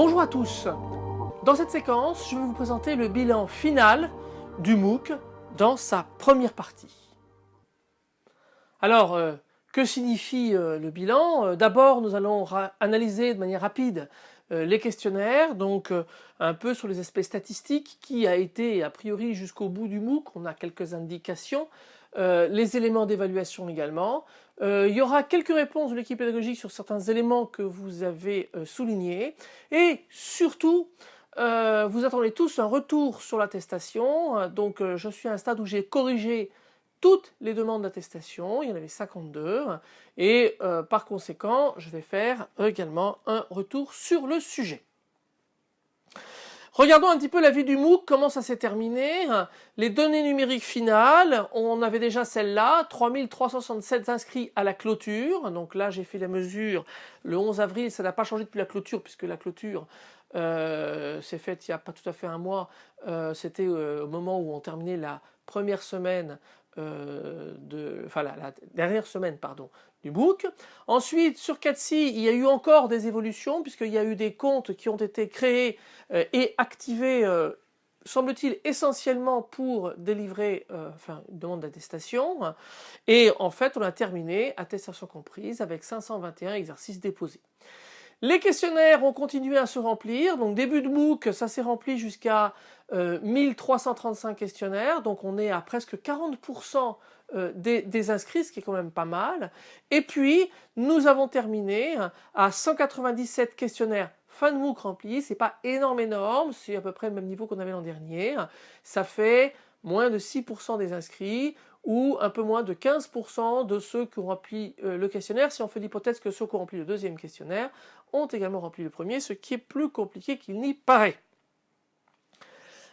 Bonjour à tous Dans cette séquence, je vais vous présenter le bilan final du MOOC dans sa première partie. Alors, euh, que signifie euh, le bilan? Euh, D'abord, nous allons analyser de manière rapide les questionnaires, donc un peu sur les aspects statistiques, qui a été a priori jusqu'au bout du MOOC, on a quelques indications, les éléments d'évaluation également. Il y aura quelques réponses de l'équipe pédagogique sur certains éléments que vous avez soulignés, et surtout, vous attendez tous un retour sur l'attestation, donc je suis à un stade où j'ai corrigé toutes les demandes d'attestation, il y en avait 52, et euh, par conséquent, je vais faire également un retour sur le sujet. Regardons un petit peu la vie du MOOC, comment ça s'est terminé. Les données numériques finales, on avait déjà celle-là, 3367 inscrits à la clôture. Donc là, j'ai fait la mesure le 11 avril, ça n'a pas changé depuis la clôture, puisque la clôture euh, s'est faite il n'y a pas tout à fait un mois. Euh, c'était au moment où on terminait la première semaine euh, de, enfin la, dernière semaine pardon, du book. Ensuite sur Catsi il y a eu encore des évolutions puisqu'il y a eu des comptes qui ont été créés euh, et activés euh, semble-t-il essentiellement pour délivrer enfin, une demande d'attestation et en fait on a terminé attestation comprise avec 521 exercices déposés. Les questionnaires ont continué à se remplir, donc début de MOOC, ça s'est rempli jusqu'à 1335 euh, questionnaires, donc on est à presque 40% euh, des, inscrits, ce qui est quand même pas mal. Et puis, nous avons terminé à 197 questionnaires fin de MOOC remplis, c'est pas énorme énorme, c'est à peu près le même niveau qu'on avait l'an dernier. Ça fait moins de 6% des inscrits ou un peu moins de 15% de ceux qui ont rempli euh, le questionnaire, si on fait l'hypothèse que ceux qui ont rempli le deuxième questionnaire ont également rempli le premier, ce qui est plus compliqué qu'il n'y paraît.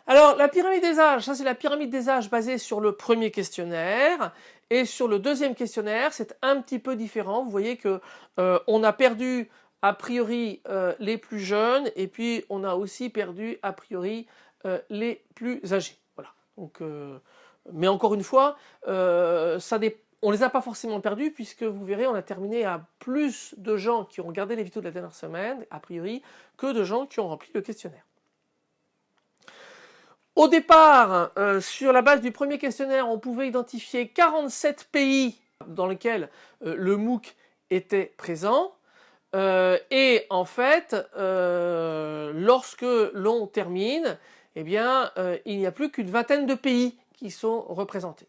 Alors la pyramide des âges, ça c'est la pyramide des âges basée sur le premier questionnaire et sur le deuxième questionnaire c'est un petit peu différent. Vous voyez que euh, on a perdu a priori euh, les plus jeunes et puis on a aussi perdu a priori les plus âgés. Voilà. Donc mais encore une fois, euh, ça on les a pas forcément perdus puisque vous verrez, on a terminé à plus de gens qui ont regardé les vidéos de la dernière semaine, a priori, que de gens qui ont rempli le questionnaire. Au départ, euh, sur la base du premier questionnaire, on pouvait identifier 47 pays dans lesquels euh, le MOOC était présent. et en fait, lorsque l'on termine, eh bien, il n'y a plus qu'une vingtaine de pays qui sont représentés.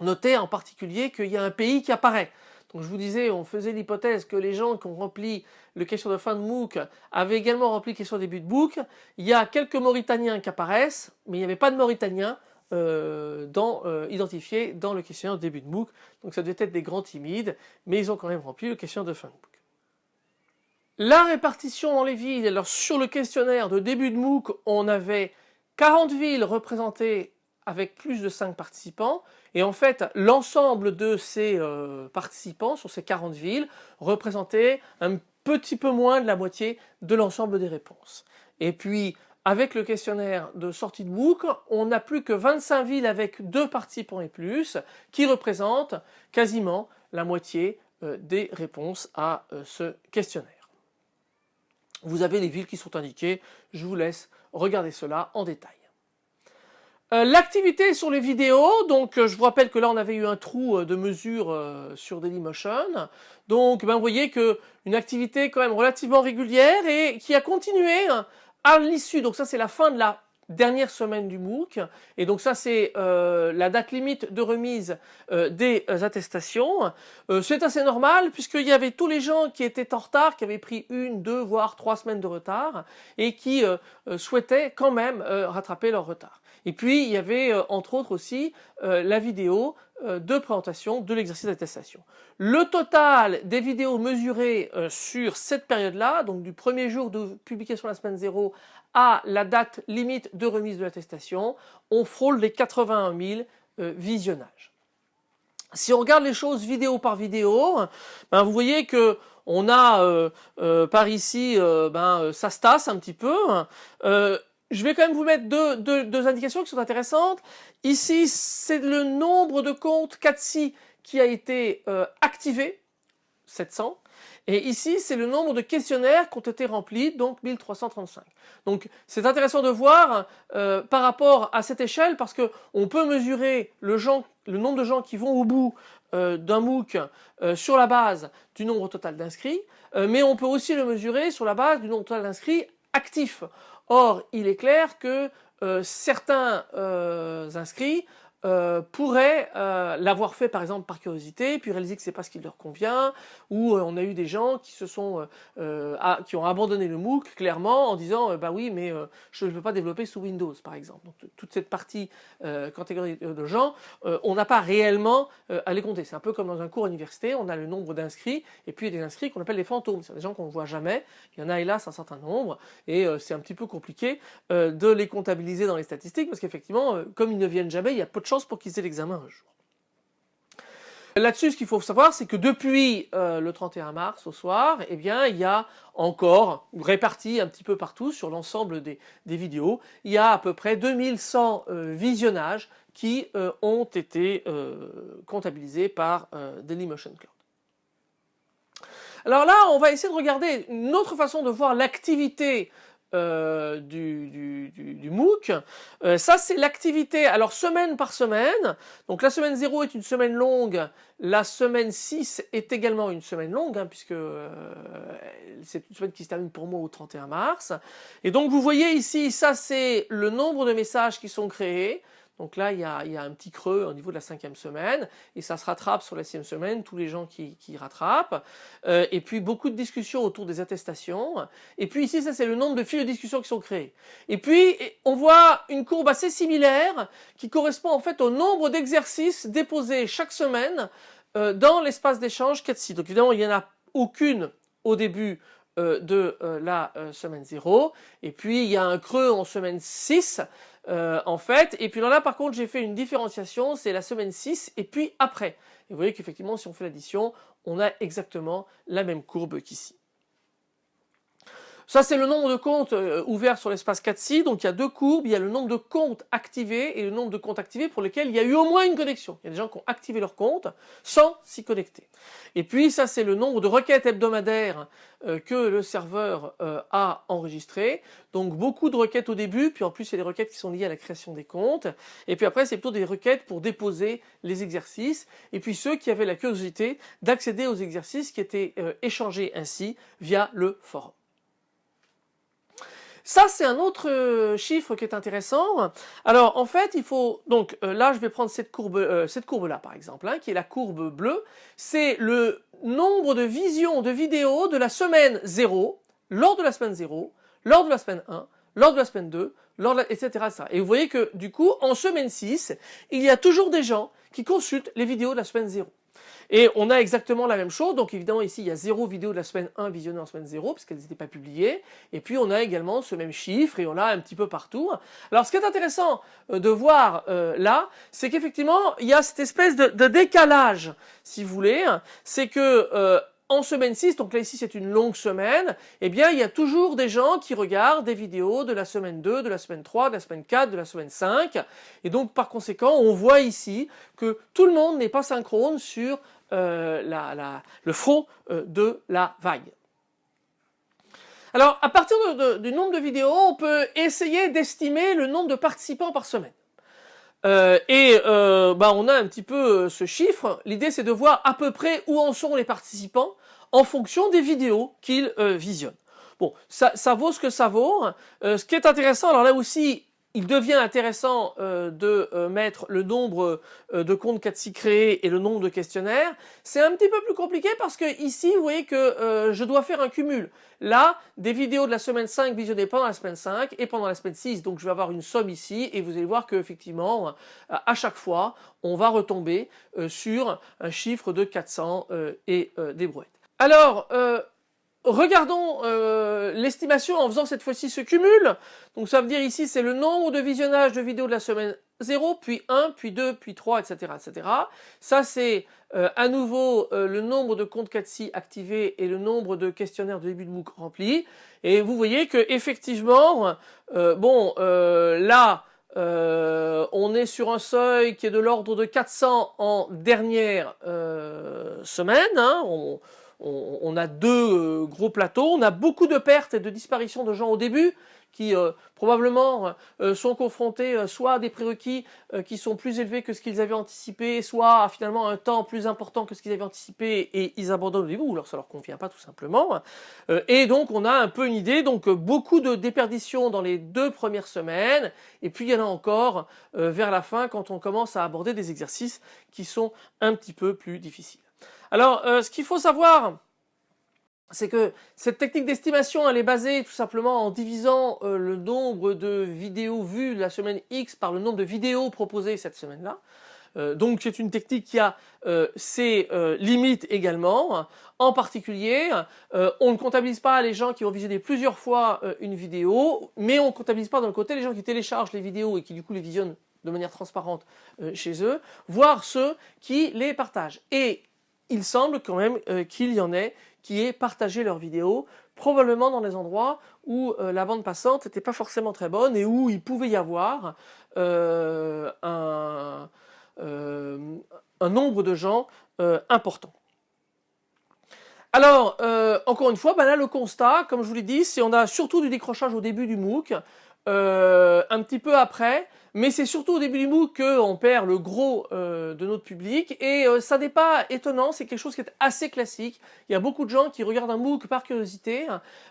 Notez en particulier qu'il y a un pays qui apparaît. Donc je vous disais, on faisait l'hypothèse que les gens qui ont rempli le question de fin de MOOC avaient également rempli le question de début de MOOC. Il y a quelques Mauritaniens qui apparaissent, mais il n'y avait pas de Mauritaniens euh, euh, identifiés dans le questionnaire de début de MOOC. Donc ça devait être des grands timides, mais ils ont quand même rempli le questionnaire de fin de MOOC. La répartition dans les villes, alors sur le questionnaire de début de MOOC, on avait 40 villes représentées avec plus de 5 participants et en fait l'ensemble de ces euh, participants sur ces 40 villes représentait un petit peu moins de la moitié de l'ensemble des réponses. Et puis avec le questionnaire de sortie de MOOC, on n'a plus que 25 villes avec 2 participants et plus qui représentent quasiment la moitié euh, des réponses à euh, ce questionnaire. Vous avez les villes qui sont indiquées, je vous laisse regarder cela en détail. Euh, l'activité sur les vidéos, donc euh, je vous rappelle que là on avait eu un trou euh, de mesure sur Dailymotion, donc ben, vous voyez que une activité quand même relativement régulière et qui a continué hein, à l'issue, donc ça c'est la fin de la dernière semaine du MOOC. Et donc ça c'est la date limite de remise des attestations. c'est assez normal puisqu'il y avait tous les gens qui étaient en retard, qui avaient pris une, deux, voire trois semaines de retard et qui souhaitaient quand même rattraper leur retard. Et puis il y avait entre autres aussi la vidéo de présentation de l'exercice d'attestation. Le total des vidéos mesurées sur cette période-là, donc du premier jour de publication de la semaine 0 à la date limite de remise de l'attestation, on frôle les 81 000 euh, visionnages. Si on regarde les choses vidéo par vidéo, ben vous voyez que on a euh, euh, par ici, ben, ça se tasse un petit peu. Je vais quand même vous mettre deux, indications qui sont intéressantes. Ici, c'est le nombre de comptes 4 qui a été activé, 700. Et ici, c'est le nombre de questionnaires qui ont été remplis, donc 1335. Donc c'est intéressant de voir euh, par rapport à cette échelle parce qu'on peut mesurer le, nombre de gens qui vont au bout euh, d'un MOOC euh, sur la base du nombre total d'inscrits, mais on peut aussi le mesurer sur la base du nombre total d'inscrits actifs. Or, il est clair que certains inscrits euh, pourraient euh, l'avoir fait par exemple par curiosité, puis réaliser que c'est pas ce qui leur convient, ou euh, on a eu des gens qui se sont, qui ont abandonné le MOOC clairement en disant bah oui mais je ne peux pas développer sous Windows par exemple. Donc toute cette partie catégorie de gens, on n'a pas réellement à les compter. C'est un peu comme dans un cours université, on a le nombre d'inscrits et puis il y a des inscrits qu'on appelle les fantômes, c'est des gens qu'on ne voit jamais. Il y en a hélas un certain nombre et c'est un petit peu compliqué de les comptabiliser dans les statistiques parce qu'effectivement comme ils ne viennent jamais, il y a peu de pour qu'ils aient l'examen un jour. Là-dessus, ce qu'il faut savoir, c'est que depuis euh, le 31 mars au soir, eh bien, il y a encore, réparti un petit peu partout sur l'ensemble des, vidéos, il y a à peu près 2100 euh, visionnages qui euh, ont été comptabilisés par Dailymotion Cloud. Alors là, on va essayer de regarder une autre façon de voir l'activité euh, du, MOOC. Euh, ça, c'est l'activité, alors semaine par semaine. Donc la semaine 0 est une semaine longue, la semaine 6 est également une semaine longue, hein, puisque euh, c'est une semaine qui se termine pour moi au 31 mars. Et donc vous voyez ici, ça c'est le nombre de messages qui sont créés. Donc là, il y, a, un petit creux au niveau de la cinquième semaine, et ça se rattrape sur la sixième semaine, tous les gens qui, rattrapent. Euh, et puis beaucoup de discussions autour des attestations. Et puis ici, ça c'est le nombre de fils de discussion qui sont créés. Et puis, on voit une courbe assez similaire qui correspond en fait au nombre d'exercices déposés chaque semaine euh, dans l'espace d'échange 4 Donc évidemment, il n'y en a aucune au début euh, de la semaine 0. Et puis, il y a un creux en semaine 6 euh, en fait. Et puis là, par contre, j'ai fait une différenciation, c'est la semaine 6 et puis après. Et vous voyez qu'effectivement, si on fait l'addition, on a exactement la même courbe qu'ici. Ça, c'est le nombre de comptes euh, ouverts sur l'espace 4 Donc, il y a deux courbes. Il y a le nombre de comptes activés et le nombre de comptes activés pour lesquels il y a eu au moins une connexion. Il y a des gens qui ont activé leur compte sans s'y connecter. Et puis, ça, c'est le nombre de requêtes hebdomadaires euh, que le serveur euh, a enregistrées. Donc, beaucoup de requêtes au début. Puis, en plus, il y a des requêtes qui sont liées à la création des comptes. Et puis après, c'est plutôt des requêtes pour déposer les exercices. Et puis, ceux qui avaient la curiosité d'accéder aux exercices qui étaient échangés ainsi via le forum. Ça, c'est un autre euh, chiffre qui est intéressant. Alors, en fait, il faut... Donc, euh, là, je vais prendre cette courbe, euh, cette courbe-là, par exemple, hein, qui est la courbe bleue. C'est le nombre de visions de vidéos de la semaine 0, lors de la semaine 0, lors de la semaine 1, lors de la semaine 2, lors de la... etc., etc. Et vous voyez que, du coup, en semaine 6, il y a toujours des gens qui consultent les vidéos de la semaine 0. Et on a exactement la même chose, donc évidemment ici il y a zéro vidéo de la semaine 1 visionnée en semaine 0, parce qu'elles n'étaient pas publiées, et puis on a également ce même chiffre, et on l'a un petit peu partout. Alors ce qui est intéressant euh, de voir euh, là, c'est qu'effectivement il y a cette espèce de, décalage, si vous voulez, c'est que euh, en semaine 6, donc là ici c'est une longue semaine, eh bien il y a toujours des gens qui regardent des vidéos de la semaine 2, de la semaine 3, de la semaine 4, de la semaine 5, et donc par conséquent on voit ici que tout le monde n'est pas synchrone sur euh, le front euh, de la vague. Alors à partir du nombre de vidéos, on peut essayer d'estimer le nombre de participants par semaine. Euh, et bah, on a un petit peu ce chiffre. L'idée c'est de voir à peu près où en sont les participants en fonction des vidéos qu'ils visionnent. Bon, ça, ça, vaut ce que ça vaut. ce qui est intéressant, alors là aussi, il devient intéressant euh, de euh, mettre le nombre euh, de comptes 4 créés et le nombre de questionnaires. C'est un petit peu plus compliqué parce que ici, vous voyez que je dois faire un cumul. Là, des vidéos de la semaine 5 visionnées pendant la semaine 5 et pendant la semaine 6. Donc je vais avoir une somme ici et vous allez voir qu'effectivement, à chaque fois, on va retomber sur un chiffre de 400 et des brouettes. Alors, Regardons euh, l'estimation en faisant cette fois-ci ce cumul. Donc ça veut dire ici c'est le nombre de visionnages de vidéos de la semaine 0, puis 1, puis 2, puis 3, etc. etc. Ça c'est euh, à nouveau euh, le nombre de comptes 4 activés et le nombre de questionnaires de début de MOOC remplis. Et vous voyez que effectivement, bon là on est sur un seuil qui est de l'ordre de 400 en dernière semaine. Hein. A deux gros plateaux, on a beaucoup de pertes et de disparitions de gens au début, qui euh, probablement euh, sont confrontés euh, soit à des prérequis qui sont plus élevés que ce qu'ils avaient anticipé, soit à finalement un temps plus important que ce qu'ils avaient anticipé et ils abandonnent au début, ou alors ça leur convient pas tout simplement. et donc on a un peu une idée, donc beaucoup de déperditions dans les deux premières semaines, et puis il y en a encore vers la fin quand on commence à aborder des exercices qui sont un petit peu plus difficiles. Alors ce qu'il faut savoir, c'est que cette technique d'estimation, elle est basée tout simplement en divisant euh, le nombre de vidéos vues la semaine X par le nombre de vidéos proposées cette semaine-là. Euh, donc c'est une technique qui a euh, ses limites également. En particulier, on ne comptabilise pas les gens qui ont visionné plusieurs fois une vidéo, mais on ne comptabilise pas dans le côté les gens qui téléchargent les vidéos et qui du coup les visionnent de manière transparente chez eux, voire ceux qui les partagent. Et il semble quand même qu'il y en ait qui aient partagé leurs vidéos, probablement dans des endroits où euh, la bande passante n'était pas forcément très bonne et où il pouvait y avoir euh, un, euh, un, nombre de gens important. Alors, encore une fois, ben là le constat, comme je vous l'ai dit, c'est on a surtout du décrochage au début du MOOC, un petit peu après, mais c'est surtout au début du MOOC qu'on perd le gros euh, de notre public et euh, ça n'est pas étonnant, c'est quelque chose qui est assez classique. Il y a beaucoup de gens qui regardent un MOOC par curiosité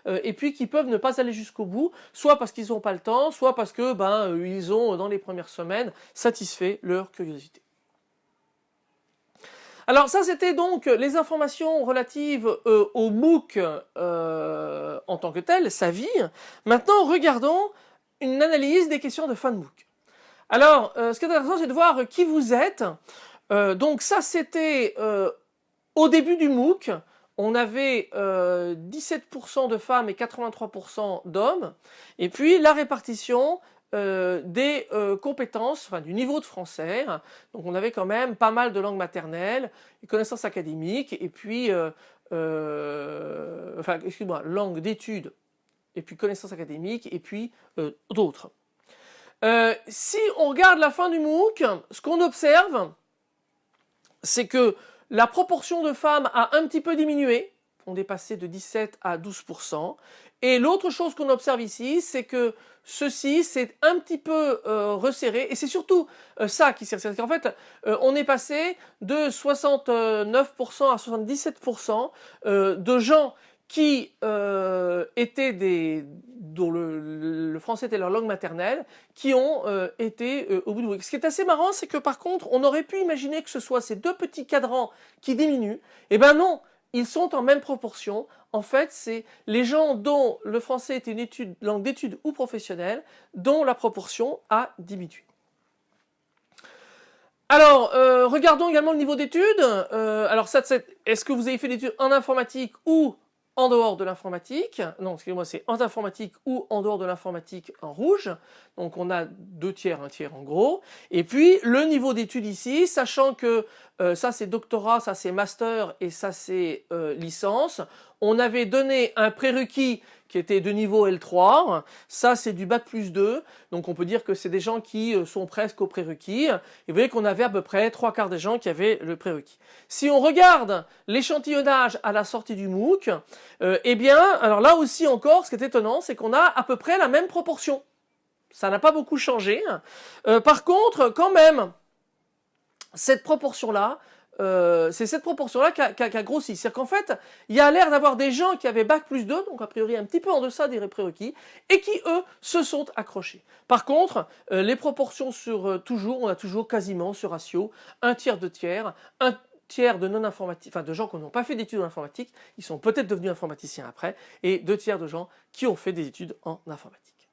euh, et puis qui peuvent ne pas aller jusqu'au bout, soit parce qu'ils n'ont pas le temps, soit parce que ben ils ont dans les premières semaines satisfait leur curiosité. Alors ça c'était donc les informations relatives au MOOC en tant que tel, sa vie. Maintenant regardons une analyse des questions de fin de MOOC. Alors, euh, ce qui est intéressant, c'est de voir qui vous êtes. Euh, donc ça, c'était euh, au début du MOOC. On avait 17% de femmes et 83% d'hommes. Et puis la répartition des compétences, enfin du niveau de français. Donc on avait quand même pas mal de langues maternelles, connaissances académiques, et puis, enfin excuse-moi, langue d'études, et puis connaissances académiques, et puis d'autres. Euh, si on regarde la fin du MOOC, ce qu'on observe, c'est que la proportion de femmes a un petit peu diminué. On est passé de 17 à 12%. Et l'autre chose qu'on observe ici, c'est que ceci s'est un petit peu euh, resserré. Et c'est surtout euh, ça qui s'est resserré. En fait, on est passé de 69% à 77% de gens qui euh, étaient des dont le, français était leur langue maternelle, qui ont euh, été euh, au bout du bout. Ce qui est assez marrant, c'est que par contre, on aurait pu imaginer que ce soit ces deux petits cadrans qui diminuent. Eh ben non, ils sont en même proportion. En fait, c'est les gens dont le français était une étude, langue d'étude ou professionnelle, dont la proportion a diminué. Alors, regardons également le niveau d'études. alors, est-ce que vous avez fait des études en informatique ou en dehors de l'informatique, non excusez-moi c'est en informatique ou en dehors de l'informatique en rouge, donc on a deux tiers, un tiers en gros, et puis le niveau d'études ici, sachant que euh, ça c'est doctorat, ça c'est master et ça c'est euh, licence, on avait donné un prérequis qui était de niveau L3. Ça, c'est du bac plus 2. Donc, on peut dire que c'est des gens qui euh, sont presque au prérequis. Et vous voyez qu'on avait à peu près trois quarts des gens qui avaient le prérequis. Si on regarde l'échantillonnage à la sortie du MOOC, euh, eh bien, alors là aussi encore, ce qui est étonnant, c'est qu'on a à peu près la même proportion. Ça n'a pas beaucoup changé. Euh, par contre, quand même, cette proportion-là, euh, c'est cette proportion-là qui a, grossi. C'est-à-dire qu'en fait, il y a l'air d'avoir des gens qui avaient Bac plus 2, donc a priori un petit peu en deçà des prérequis, et qui, eux, se sont accrochés. Par contre, euh, les proportions sur euh, toujours, on a toujours quasiment ce ratio, un tiers, deux tiers, un tiers de non-informatiques, enfin de gens qui n'ont pas fait d'études en informatique, ils sont peut-être devenus informaticiens après, et deux tiers de gens qui ont fait des études en informatique.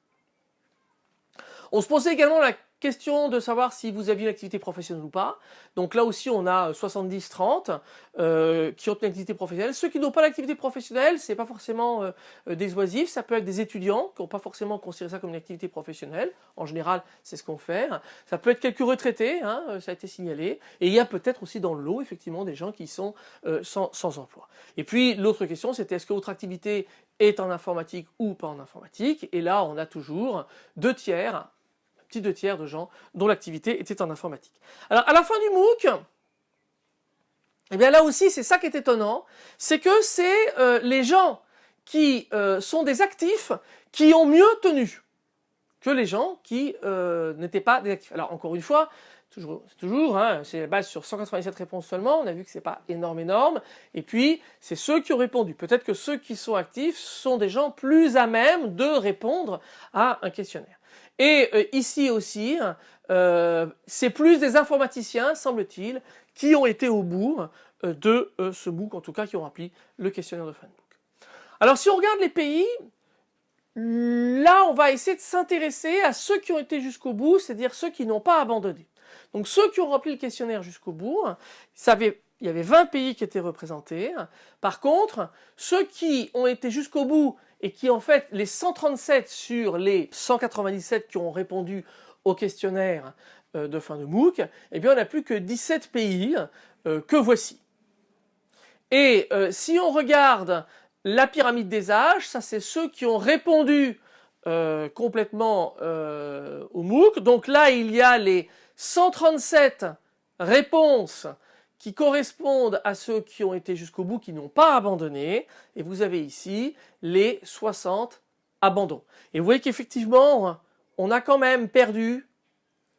On se posait également la Question de savoir si vous aviez une activité professionnelle ou pas. Donc là aussi, on a 70-30 euh, qui ont une activité professionnelle. Ceux qui n'ont pas d'activité professionnelle, c'est pas forcément euh, des oisifs, ça peut être des étudiants qui n'ont pas forcément considéré ça comme une activité professionnelle. En général, c'est ce qu'on fait. Ça peut être quelques retraités, hein, euh, ça a été signalé. Et il y a peut-être aussi dans le lot, effectivement, des gens qui sont sans emploi. Et puis, l'autre question, c'était est-ce que votre activité est en informatique ou pas en informatique? Et là, on a toujours deux tiers petit deux tiers de gens dont l'activité était en informatique. Alors à la fin du MOOC, eh bien là aussi, c'est ça qui est étonnant, c'est que c'est euh, les gens qui euh, sont des actifs qui ont mieux tenu que les gens qui euh, n'étaient pas des actifs. Alors encore une fois, toujours, toujours, hein, c'est la base sur 197 réponses seulement, on a vu que c'est pas énorme énorme, et puis c'est ceux qui ont répondu. Peut-être que ceux qui sont actifs sont des gens plus à même de répondre à un questionnaire. Et ici aussi, c'est plus des informaticiens, semble-t-il, qui ont été au bout euh, de euh, ce MOOC, en tout cas qui ont rempli le questionnaire de fin de MOOC. Alors si on regarde les pays, là on va essayer de s'intéresser à ceux qui ont été jusqu'au bout, c'est-à-dire ceux qui n'ont pas abandonné. Donc ceux qui ont rempli le questionnaire jusqu'au bout, il y avait 20 pays qui étaient représentés. Par contre, ceux qui ont été jusqu'au bout et qui en fait, les 137 sur les 197 qui ont répondu au questionnaire euh, de fin de MOOC, eh bien on n'a plus que 17 pays euh, que voici. Et euh, si on regarde la pyramide des âges, ça c'est ceux qui ont répondu complètement au MOOC. Donc là il y a les 137 réponses qui correspondent à ceux qui ont été jusqu'au bout, qui n'ont pas abandonné. Et vous avez ici les 60 abandons. Et vous voyez qu'effectivement, on a quand même perdu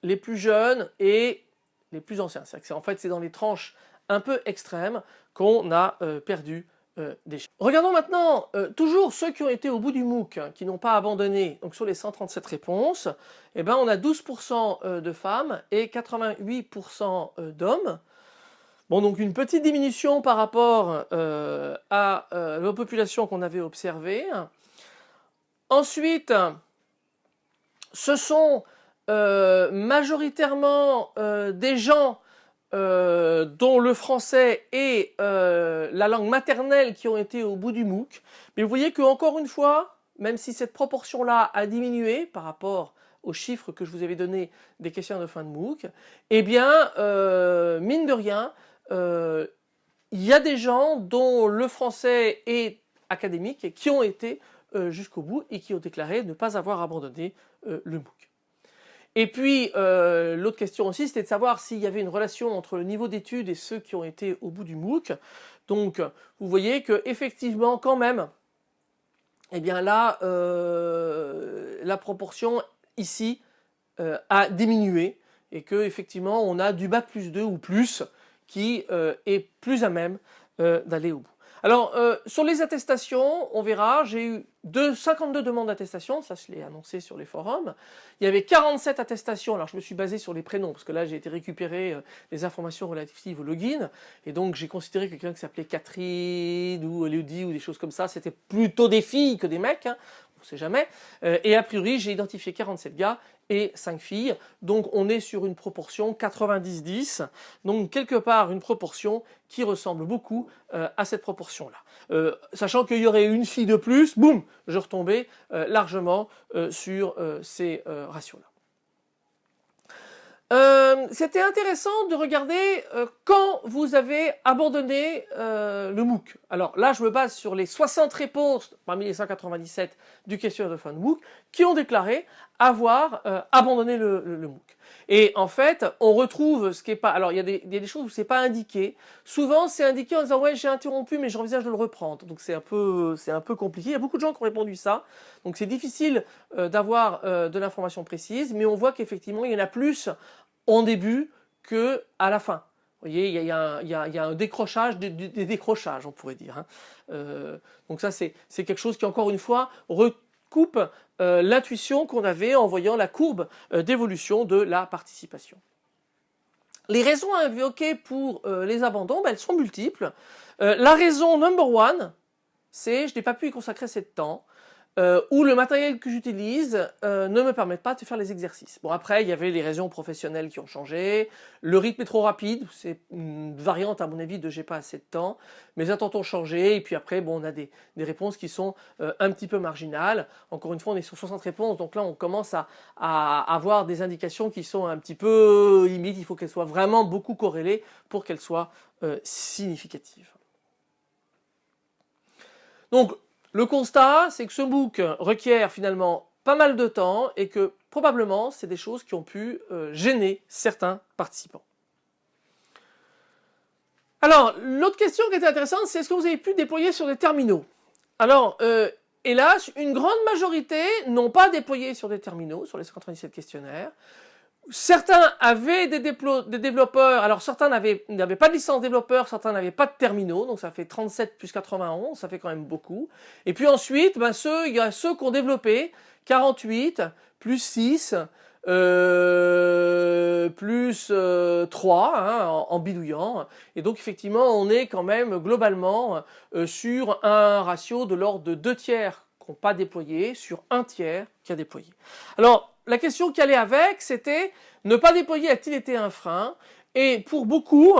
les plus jeunes et les plus anciens. en fait, c'est dans les tranches un peu extrêmes qu'on a euh, perdu euh, des gens. Regardons maintenant euh, toujours ceux qui ont été au bout du MOOC, hein, qui n'ont pas abandonné. Donc sur les 137 réponses, eh ben, on a 12% de femmes et 88% d'hommes. Bon, donc une petite diminution par rapport à la population qu'on avait observée. Ensuite, ce sont euh, majoritairement euh, des gens euh, dont le français est la langue maternelle qui ont été au bout du MOOC. Mais vous voyez que encore une fois, même si cette proportion-là a diminué par rapport aux chiffres que je vous avais donnés des questions de fin de MOOC, eh bien, mine de rien, il y a des gens dont le français est académique et qui ont été jusqu'au bout et qui ont déclaré ne pas avoir abandonné le MOOC. Et puis, euh, l'autre question aussi, c'était de savoir s'il y avait une relation entre le niveau d'études et ceux qui ont été au bout du MOOC. Donc, vous voyez que effectivement, quand même, eh bien là, euh, la proportion ici euh, a diminué et que effectivement, on a du bac plus 2 ou plus qui est plus à même d'aller au bout. Alors, euh, sur les attestations, on verra, j'ai eu 52 demandes d'attestation, ça je l'ai annoncé sur les forums. Il y avait 47 attestations, alors je me suis basé sur les prénoms, parce que là j'ai été récupérer euh, les informations relatives au login, et donc j'ai considéré que quelqu'un qui s'appelait Catherine ou Elodie ou des choses comme ça, c'était plutôt des filles que des mecs, hein on sait jamais. Euh, et a priori, j'ai identifié 47 gars et 5 filles. Donc on est sur une proportion 90-10. Donc quelque part une proportion qui ressemble beaucoup euh, à cette proportion-là. Euh, sachant qu'il y aurait une fille de plus, boum, je retombais largement sur ces ratios-là. Euh, c'était intéressant de regarder euh, quand vous avez abandonné euh, le MOOC. Alors là, je me base sur les 60 réponses parmi les 197 du questionnaire de fin de MOOC qui ont déclaré avoir abandonné le, MOOC. Et en fait, on retrouve ce qui est pas. Alors il y a des, il y a des choses où c'est pas indiqué. Souvent, c'est indiqué en disant ouais j'ai interrompu, mais j'envisage de le reprendre. Donc c'est un peu, un peu compliqué. Il y a beaucoup de gens qui ont répondu ça. Donc c'est difficile d'avoir de l'information précise, mais on voit qu'effectivement il y en a plus en début que à la fin. Vous voyez, il y a, un décrochage, des, décrochages, on pourrait dire. Hein. Euh, donc ça, c'est quelque chose qui, encore une fois, recoupe euh, l'intuition qu'on avait en voyant la courbe euh, d'évolution de la participation. Les raisons à invoquer pour les abandons, ben, elles sont multiples. la raison number one, c'est je n'ai pas pu y consacrer assez de temps euh, où le matériel que j'utilise euh, ne me permet pas de faire les exercices. Bon après il y avait les raisons professionnelles qui ont changé, le rythme est trop rapide, c'est une variante à mon avis de j'ai pas assez de temps, mes attentes ont changé et puis après bon on a des, des réponses qui sont euh, un petit peu marginales. Encore une fois on est sur 60 réponses donc là on commence à, à avoir des indications qui sont un petit peu limites, il faut qu'elles soient vraiment beaucoup corrélées pour qu'elles soient euh, significatives. Donc le constat, c'est que ce book requiert finalement pas mal de temps et que probablement c'est des choses qui ont pu euh, gêner certains participants. Alors, l'autre question qui était intéressante, c'est est-ce que vous avez pu déployer sur des terminaux? Alors, euh, hélas, une grande majorité n'ont pas déployé sur des terminaux, sur les 137 questionnaires. Certains avaient des, développeurs, alors certains n'avaient pas de licence développeur, certains n'avaient pas de terminaux, donc ça fait 37 plus 91, ça fait quand même beaucoup. Et puis ensuite, ben ceux, il y a ceux qui ont développé 48 plus 6, euh, plus 3 euh, hein, en, bidouillant. Et donc effectivement, on est quand même globalement euh, sur un ratio de l'ordre de 2 tiers qui n'ont pas déployé sur un tiers qui a déployé. Alors, la question qui allait avec, c'était ne pas déployer a-t-il été un frein? Et pour beaucoup,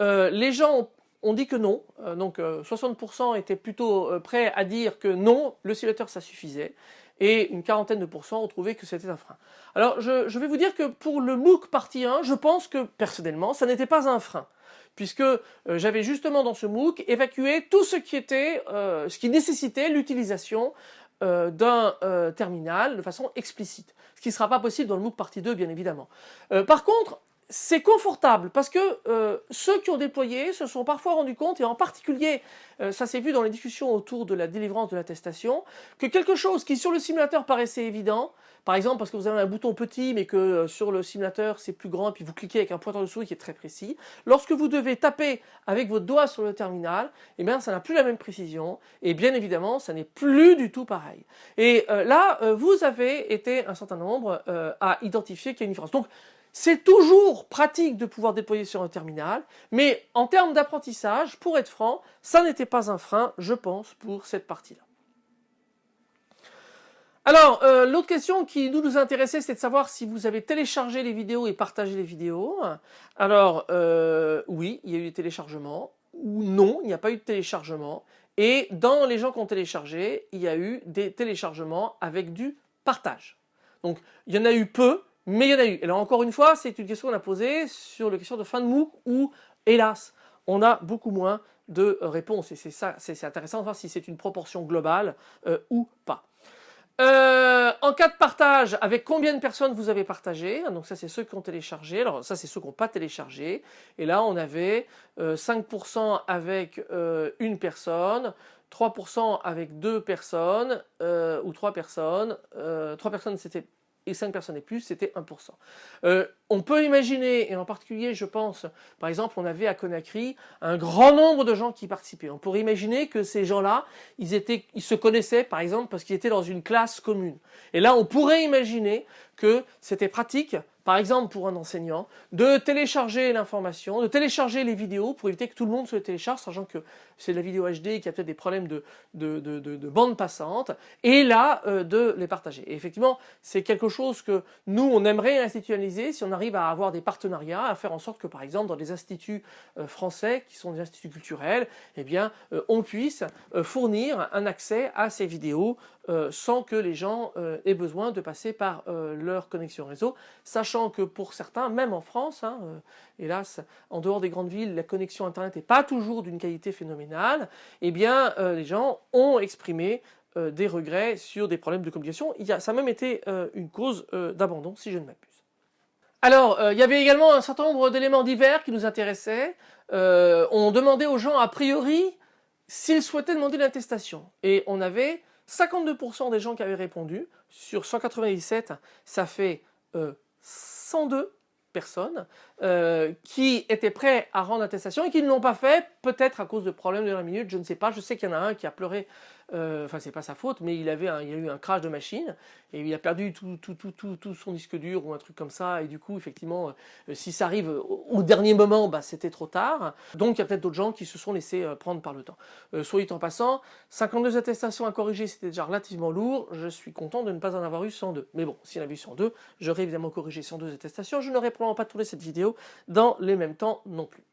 les gens ont dit que non, donc 60% étaient plutôt prêts à dire que non, le simulateur ça suffisait et une quarantaine de pourcents ont trouvé que c'était un frein. Alors je, vais vous dire que pour le MOOC partie 1, je pense que personnellement, ça n'était pas un frein puisque euh, j'avais justement dans ce MOOC évacué tout ce qui était, euh, ce qui nécessitait l'utilisation euh, d'un terminal de façon explicite, ce qui ne sera pas possible dans le MOOC partie 2 bien évidemment. par contre, c'est confortable parce que euh, ceux qui ont déployé se sont parfois rendus compte, et en particulier, euh, ça s'est vu dans les discussions autour de la délivrance de l'attestation, que quelque chose qui sur le simulateur paraissait évident, par exemple parce que vous avez un bouton petit mais que euh, sur le simulateur c'est plus grand et puis vous cliquez avec un pointeur de souris qui est très précis, lorsque vous devez taper avec votre doigt sur le terminal, eh bien ça n'a plus la même précision et bien évidemment ça n'est plus du tout pareil. Et là, vous avez été un certain nombre à identifier qu'il y a une différence. Donc c'est toujours pratique de pouvoir déployer sur un terminal, mais en termes d'apprentissage, pour être franc, ça n'était pas un frein, je pense, pour cette partie-là. Alors, euh, l'autre question qui nous, nous intéressait, c'est de savoir si vous avez téléchargé les vidéos et partagé les vidéos. Alors, euh, oui, il y a eu des téléchargements, ou non, il n'y a pas eu de téléchargement. Et dans les gens qui ont téléchargé, il y a eu des téléchargements avec du partage. Donc, il y en a eu peu, mais il y en a eu. Et là encore une fois, c'est une question qu'on a posée sur la question de fin de MOOC où, hélas, on a beaucoup moins de réponses. Et c'est ça, c'est intéressant de voir si c'est une proportion globale euh, ou pas. Euh, en cas de partage, avec combien de personnes vous avez partagé? Donc ça c'est ceux qui ont téléchargé, alors ça c'est ceux qui n'ont pas téléchargé. Et là on avait 5% euh, avec une personne, 3% avec deux personnes ou trois personnes. trois personnes c'était et 5 personnes et plus, c'était 1%. Euh, on peut imaginer, et en particulier je pense, par exemple on avait à Conakry un grand nombre de gens qui participaient. On pourrait imaginer que ces gens-là, ils, se connaissaient par exemple parce qu'ils étaient dans une classe commune. Et là on pourrait imaginer que c'était pratique par exemple pour un enseignant, de télécharger l'information, de télécharger les vidéos pour éviter que tout le monde se les télécharge, sachant que c'est de la vidéo HD et qu'il y a peut-être des problèmes de, de, de, de, bande passante, et là, euh, de les partager. Et effectivement, c'est quelque chose que nous, on aimerait institutionnaliser si on arrive à avoir des partenariats, à faire en sorte que, par exemple, dans des instituts euh, français, qui sont des instituts culturels, eh bien, euh, on puisse fournir un accès à ces vidéos sans que les gens aient besoin de passer par leur connexion réseau, sachant que pour certains, même en France, hein, euh, hélas, en dehors des grandes villes, la connexion Internet n'est pas toujours d'une qualité phénoménale, eh bien, euh, les gens ont exprimé euh, des regrets sur des problèmes de communication. Ça a même été une cause d'abandon, si je ne m'abuse. Alors, il y avait également un certain nombre d'éléments divers qui nous intéressaient. on demandait aux gens, a priori, s'ils souhaitaient demander l'attestation. Et on avait 52% des gens qui avaient répondu. Sur 197, ça fait 102 personnes euh, qui étaient prêts à rendre attestation et qui ne l'ont pas fait, peut-être à cause de problèmes de la minute, je ne sais pas. Je sais qu'il y en a un qui a pleuré euh, enfin c'est pas sa faute, mais il avait a eu un crash de machine et il a perdu tout, tout, tout, tout, son disque dur ou un truc comme ça. Et du coup effectivement euh, si ça arrive au, dernier moment bah, c'était trop tard. Donc il y a peut-être d'autres gens qui se sont laissés euh, prendre par le temps. soyez en passant, 52 attestations à corriger c'était déjà relativement lourd, je suis content de ne pas en avoir eu 102 mais bon s'il en avait eu 102 j'aurais évidemment corrigé 102 attestations, je n'aurais probablement pas tourné cette vidéo dans les mêmes temps non plus.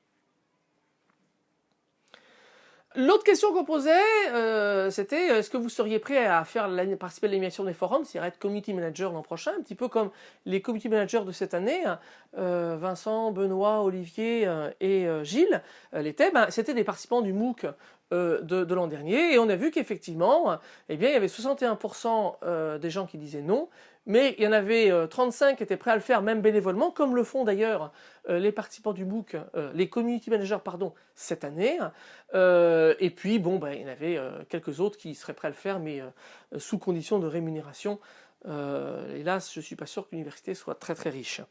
L'autre question qu'on posait, euh, c'était est-ce que vous seriez prêt à faire participer à l'animation des forums, c'est-à-dire être community manager l'an prochain, un petit peu comme les community managers de cette année, hein, euh, Vincent, Benoît, Olivier euh, et Gilles l'étaient, ben, c'était des participants du MOOC de, l'an dernier. Et on a vu qu'effectivement, eh bien, il y avait 61% des gens qui disaient non, mais il y en avait 35 qui étaient prêts à le faire même bénévolement, comme le font d'ailleurs les participants du MOOC, les community managers pardon, cette année. et puis bon, ben, il y en avait quelques autres qui seraient prêts à le faire, mais sous condition de rémunération. hélas, je ne suis pas sûr que l'université soit très très riche.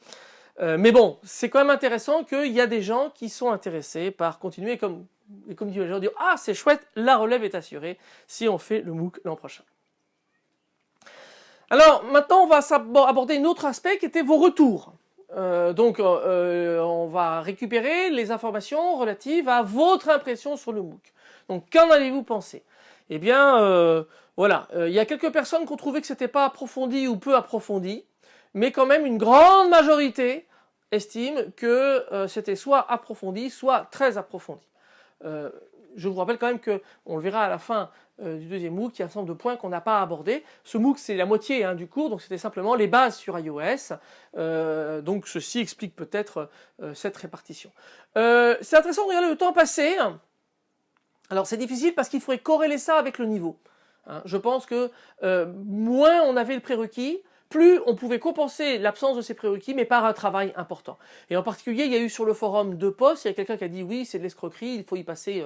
mais bon, c'est quand même intéressant qu'il y a des gens qui sont intéressés par continuer comme les community managers disent « Ah, c'est chouette, la relève est assurée si on fait le MOOC l'an prochain ». Alors maintenant on va aborder un autre aspect qui était vos retours. Euh, donc euh, on va récupérer les informations relatives à votre impression sur le MOOC. Donc qu'en avez-vous pensé Eh bien euh, voilà, il y a quelques personnes qui ont trouvé que c'était pas approfondi ou peu approfondi, mais quand même une grande majorité estime que c'était soit approfondi, soit très approfondi je vous rappelle quand même que, on le verra à la fin euh, du deuxième MOOC, y a un certain nombre de points qu'on n'a pas abordés. Ce MOOC, c'est la moitié hein, du cours, donc c'était simplement les bases sur iOS. Euh, donc ceci explique peut-être euh, cette répartition. c'est intéressant de regarder le temps passé. Alors c'est difficile parce qu'il faudrait corréler ça avec le niveau. Hein. Je pense que moins on avait le prérequis, plus on pouvait compenser l'absence de ces prérequis, mais par un travail important. Et en particulier, il y a eu sur le forum deux posts, il y a quelqu'un qui a dit oui, c'est de l'escroquerie, il faut y passer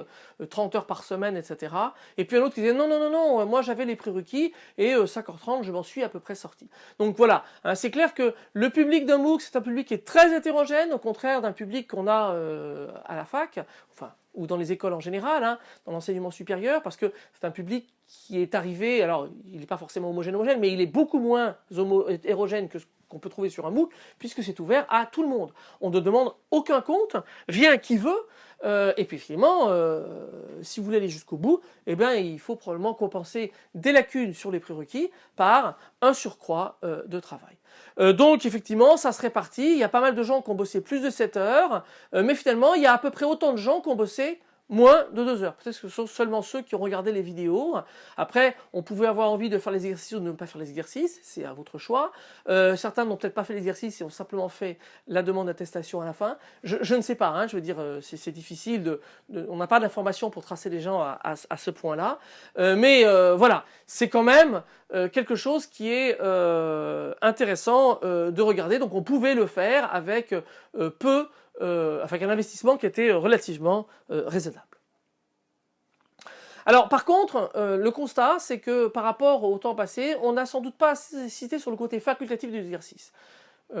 30 euh, heures par semaine, etc. Et puis un autre qui disait non, non, non, non, moi j'avais les prérequis, et 5h30, euh, je m'en suis à peu près sorti. Donc voilà, hein, c'est clair que le public d'un MOOC, c'est un public qui est très hétérogène, au contraire d'un public qu'on a euh, à la fac, ou dans les écoles en général, hein, dans l'enseignement supérieur, parce que c'est un public qui est arrivé, alors il n'est pas forcément homogène homogène, mais il est beaucoup moins hétérogène que ce qu'on peut trouver sur un MOOC, puisque c'est ouvert à tout le monde. On ne demande aucun compte, vient qui veut, euh, et puis finalement, euh, si vous voulez aller jusqu'au bout, eh bien, il faut probablement compenser des lacunes sur les prérequis par un surcroît euh, de travail. donc effectivement, ça se répartit, il y a pas mal de gens qui ont bossé plus de 7 heures, mais finalement, il y a à peu près autant de gens qui ont bossé moins de deux heures. Peut-être que ce sont seulement ceux qui ont regardé les vidéos. Après, on pouvait avoir envie de faire les exercices ou de ne pas faire les exercices, c'est à votre choix. Euh, certains n'ont peut-être pas fait l'exercice et ont simplement fait la demande d'attestation à la fin. Je, ne sais pas, hein, je veux dire, euh, c'est difficile, de, on n'a pas d'informations pour tracer les gens à, ce point-là. Euh, mais voilà, c'est quand même quelque chose qui est intéressant de regarder. Donc on pouvait le faire avec peu euh, avec un investissement qui était relativement euh, raisonnable. Alors par contre, euh, le constat, c'est que par rapport au temps passé, on n'a sans doute pas cité sur le côté facultatif de l'exercice.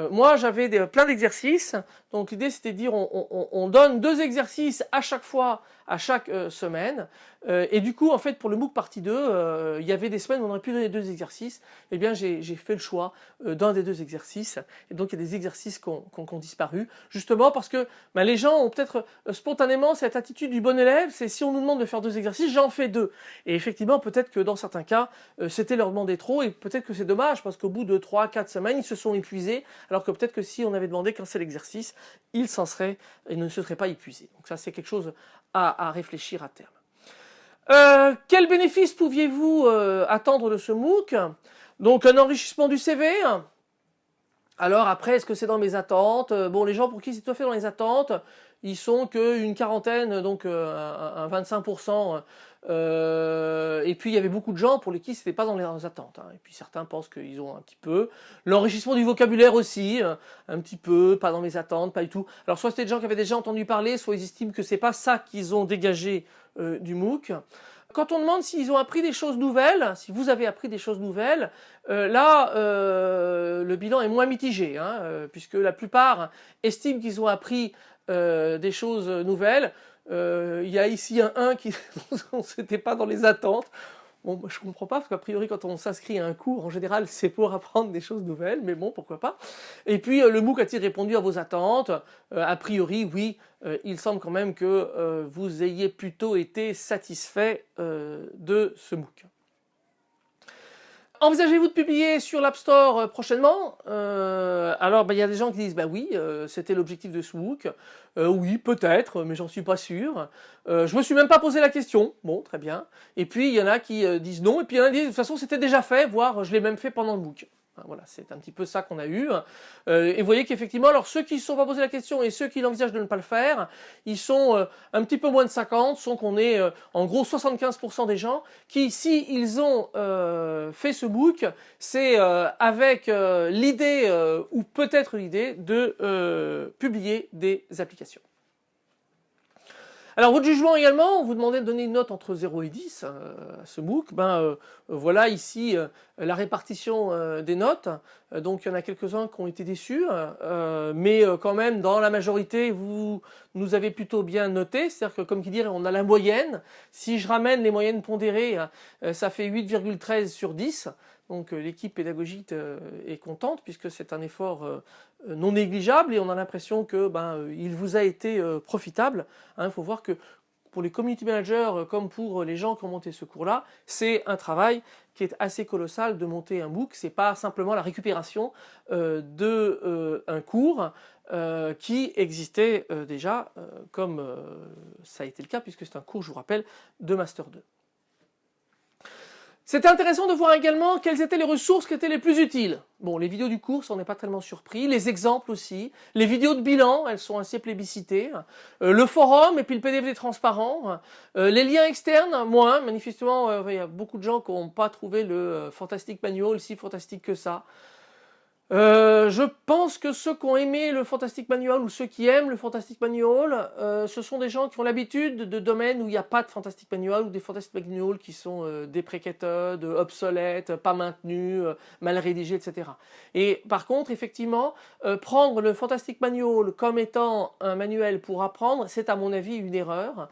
moi, j'avais plein d'exercices, donc l'idée c'était de dire on, donne deux exercices à chaque fois à chaque euh, semaine. Euh, et du coup, en fait, pour le MOOC partie 2, euh, il y avait des semaines où on aurait pu donner deux exercices. Eh bien, j'ai fait le choix d'un des deux exercices. Et donc, il y a des exercices qui ont, disparu. Justement parce que ben, les gens ont peut-être spontanément cette attitude du bon élève. C'est si on nous demande de faire deux exercices, j'en fais deux. Et effectivement, peut-être que dans certains cas, c'était leur demander trop. Et peut-être que c'est dommage parce qu'au bout de 3, 4 semaines, ils se sont épuisés. Alors que peut-être que si on avait demandé qu'un seul exercice, ils s'en seraient et ne se seraient pas épuisés. Donc ça, c'est quelque chose à, réfléchir à terme. Euh, quel bénéfice pouviez-vous euh, attendre de ce MOOC? Donc un enrichissement du CV. Alors après, est-ce que c'est dans mes attentes? Euh, Bon, les gens pour qui c'est tout à fait dans les attentes, ils sont qu'une quarantaine, donc un 25% euh, et puis il y avait beaucoup de gens pour lesquels c'était pas dans les attentes. Hein. Et puis certains pensent qu'ils ont un petit peu. L'enrichissement du vocabulaire aussi, euh, un petit peu, pas dans les attentes, pas du tout. Alors soit c'était des gens qui avaient déjà entendu parler, soit ils estiment que c'est pas ça qu'ils ont dégagé euh, du MOOC. Quand on demande s'ils ont appris des choses nouvelles, si vous avez appris des choses nouvelles, là, le bilan est moins mitigé, hein, puisque la plupart estiment qu'ils ont appris des choses nouvelles. Euh, il y a ici un 1 qui n'était pas dans les attentes. Bon, je comprends pas, parce qu'a priori, quand on s'inscrit à un cours, en général, c'est pour apprendre des choses nouvelles, mais bon, pourquoi pas. Et puis, euh, le MOOC a-t-il répondu à vos attentes? Euh, A priori, oui, il semble quand même que vous ayez plutôt été satisfait de ce MOOC. Envisagez-vous de publier sur l'App Store euh, prochainement? Euh, Alors, ben, il y a des gens qui disent, bah oui, euh, c'était l'objectif de ce MOOC. oui, peut-être, mais j'en suis pas sûr. je me suis même pas posé la question. Bon, très bien. Et puis, il y en a qui disent non, et puis il y en a qui disent, de toute façon, c'était déjà fait, voire je l'ai même fait pendant le MOOC. Voilà, c'est un petit peu ça qu'on a eu. Euh, et vous voyez qu'effectivement, alors ceux qui ne se sont pas posé la question et ceux qui envisagent de ne pas le faire, ils sont euh, un petit peu moins de 50, sont qu'on est euh, en gros 75% des gens qui, si ils ont fait ce book, c'est avec l'idée ou peut-être l'idée de publier des applications. Alors votre jugement également, on vous demandait de donner une note entre 0 et 10 euh, à ce MOOC. Ben, euh, voilà ici euh, la répartition des notes. donc il y en a quelques-uns qui ont été déçus, mais quand même dans la majorité vous nous avez plutôt bien noté. C'est-à-dire que comme qui dirait on a la moyenne. Si je ramène les moyennes pondérées, ça fait 8,13 sur 10. Donc l'équipe pédagogique est contente puisque c'est un effort non négligeable et on a l'impression que ben, il vous a été profitable. Il hein. faut voir que pour les community managers comme pour les gens qui ont monté ce cours-là, c'est un travail qui est assez colossal de monter un book. C'est pas simplement la récupération euh, de euh, un cours euh, qui existait déjà, comme ça a été le cas puisque c'est un cours, je vous rappelle, de Master 2. C'était intéressant de voir également quelles étaient les ressources qui étaient les plus utiles. Bon, les vidéos du cours, on n'est pas tellement surpris, les exemples aussi, les vidéos de bilan, elles sont assez plébiscitées, euh, le forum et puis le PDF des transparents, euh, les liens externes, moins, manifestement, euh, il y a beaucoup de gens qui n'ont pas trouvé le Fantastic Manual si fantastique que ça. Euh, je pense que ceux qui ont aimé le Fantastic Manual ou ceux qui aiment le Fantastic Manual, euh, ce sont des gens qui ont l'habitude de domaines où il n'y a pas de Fantastic Manual ou des Fantastic Manual qui sont euh, obsolètes, pas maintenus, mal rédigés, etc. Et par contre, effectivement, prendre le Fantastic Manual comme étant un manuel pour apprendre, c'est à mon avis une erreur.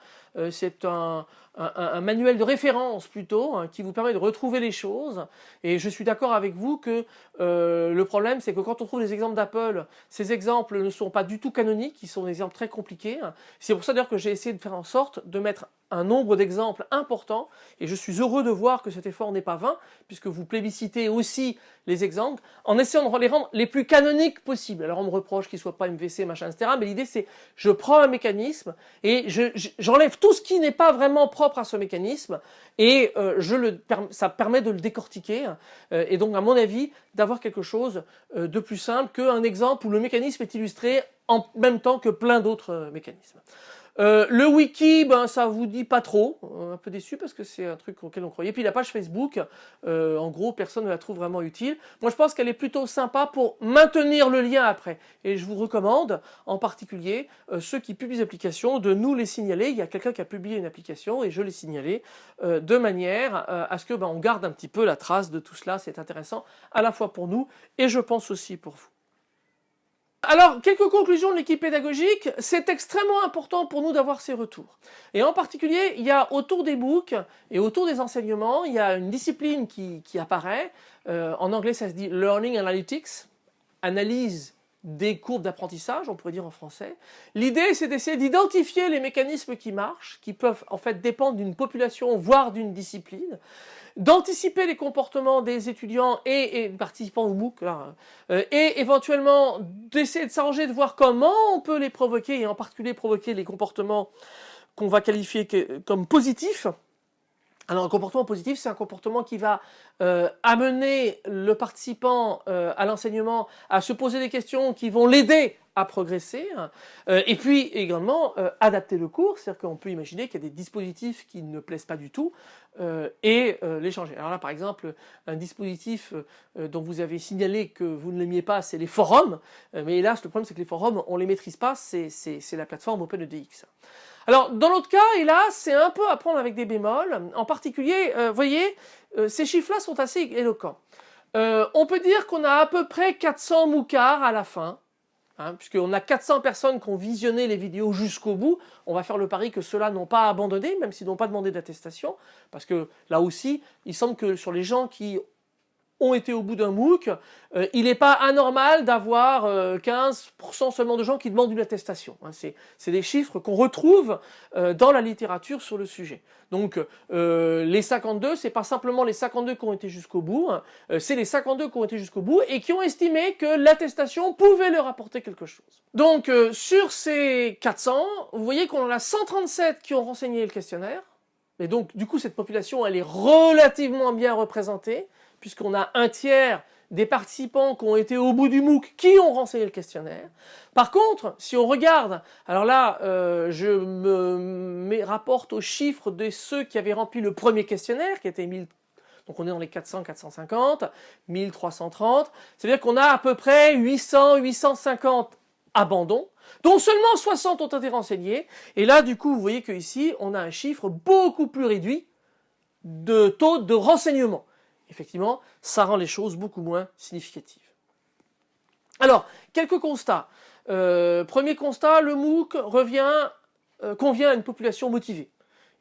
c'est un, un, manuel de référence plutôt, hein, qui vous permet de retrouver les choses. Et je suis d'accord avec vous que euh, le problème, c'est que quand on trouve les exemples d'Apple, ces exemples ne sont pas du tout canoniques, ils sont des exemples très compliqués. C'est pour ça d'ailleurs que j'ai essayé de faire en sorte de mettre un nombre d'exemples important, et je suis heureux de voir que cet effort n'est pas vain, puisque vous plébiscitez aussi les exemples, en essayant de les rendre les plus canoniques possibles. Alors on me reproche qu'ils ne soient pas MVC, machin, etc., mais l'idée c'est, je prends un mécanisme, et j'enlève tout ce qui n'est pas vraiment propre à ce mécanisme, et euh, ça permet de le décortiquer, euh, et donc à mon avis, d'avoir quelque chose euh, de plus simple qu'un exemple où le mécanisme est illustré en même temps que plein d'autres mécanismes. Euh, le wiki, ben ça vous dit pas trop, un peu déçu parce que c'est un truc auquel on croyait. Puis la page Facebook, euh, en gros, personne ne la trouve vraiment utile. Moi, je pense qu'elle est plutôt sympa pour maintenir le lien après. Et je vous recommande, en particulier, euh, ceux qui publient des applications, de nous les signaler. Il y a quelqu'un qui a publié une application et je l'ai signalé de manière à ce que ben, on garde un petit peu la trace de tout cela. C'est intéressant à la fois pour nous et je pense aussi pour vous. Alors, quelques conclusions de l'équipe pédagogique. C'est extrêmement important pour nous d'avoir ces retours. Et en particulier, il y a autour des books et autour des enseignements, il y a une discipline qui, apparaît. Euh, en anglais, ça se dit Learning Analytics, analyse des courbes d'apprentissage, on pourrait dire en français. L'idée, c'est d'essayer d'identifier les mécanismes qui marchent, qui peuvent en fait dépendre d'une population, voire d'une discipline, d'anticiper les comportements des étudiants et, participants au MOOC, euh, et éventuellement d'essayer de s'arranger, de voir comment on peut les provoquer, et en particulier provoquer les comportements qu'on va qualifier comme positifs, alors un comportement positif, c'est un comportement qui va euh, amener le participant euh, à l'enseignement à se poser des questions qui vont l'aider à progresser, et puis également adapter le cours, c'est-à-dire qu'on peut imaginer qu'il y a des dispositifs qui ne plaisent pas du tout, et les changer. Alors là par exemple, un dispositif dont vous avez signalé que vous ne l'aimiez pas, c'est les forums, mais hélas le problème c'est que les forums, on ne les maîtrise pas, c'est la plateforme OpenEDX. Alors, dans l'autre cas, là, c'est un peu à prendre avec des bémols. En particulier, vous euh, voyez, euh, ces chiffres-là sont assez éloquents. Euh, on peut dire qu'on a à peu près 400 moucards à la fin, hein, puisqu'on a 400 personnes qui ont visionné les vidéos jusqu'au bout. On va faire le pari que ceux-là n'ont pas abandonné, même s'ils n'ont pas demandé d'attestation, parce que là aussi, il semble que sur les gens qui ont été au bout d'un MOOC, euh, il n'est pas anormal d'avoir 15% euh, seulement de gens qui demandent une attestation. Hein. C'est des chiffres qu'on retrouve euh, dans la littérature sur le sujet. Donc les 52, c'est pas simplement les 52 qui ont été jusqu'au bout, hein. c'est les 52 qui ont été jusqu'au bout et qui ont estimé que l'attestation pouvait leur apporter quelque chose. Donc sur ces 400, vous voyez qu'on en a 137 qui ont renseigné le questionnaire, et donc du coup cette population elle est relativement bien représentée, puisqu'on a un tiers des participants qui ont été au bout du MOOC qui ont renseigné le questionnaire. Par contre, si on regarde, alors là, euh, je me rapporte aux chiffres de ceux qui avaient rempli le premier questionnaire, qui était 1000 donc on est dans les 400, 450, 1330. C'est-à-dire qu'on a à peu près 800, 850 abandons, dont seulement 60 ont été renseignés. Et là, du coup, vous voyez qu'ici, on a un chiffre beaucoup plus réduit de taux de renseignement. Effectivement, ça rend les choses beaucoup moins significatives. Alors, quelques constats. Euh, premier constat, le MOOC euh, convient à une population motivée.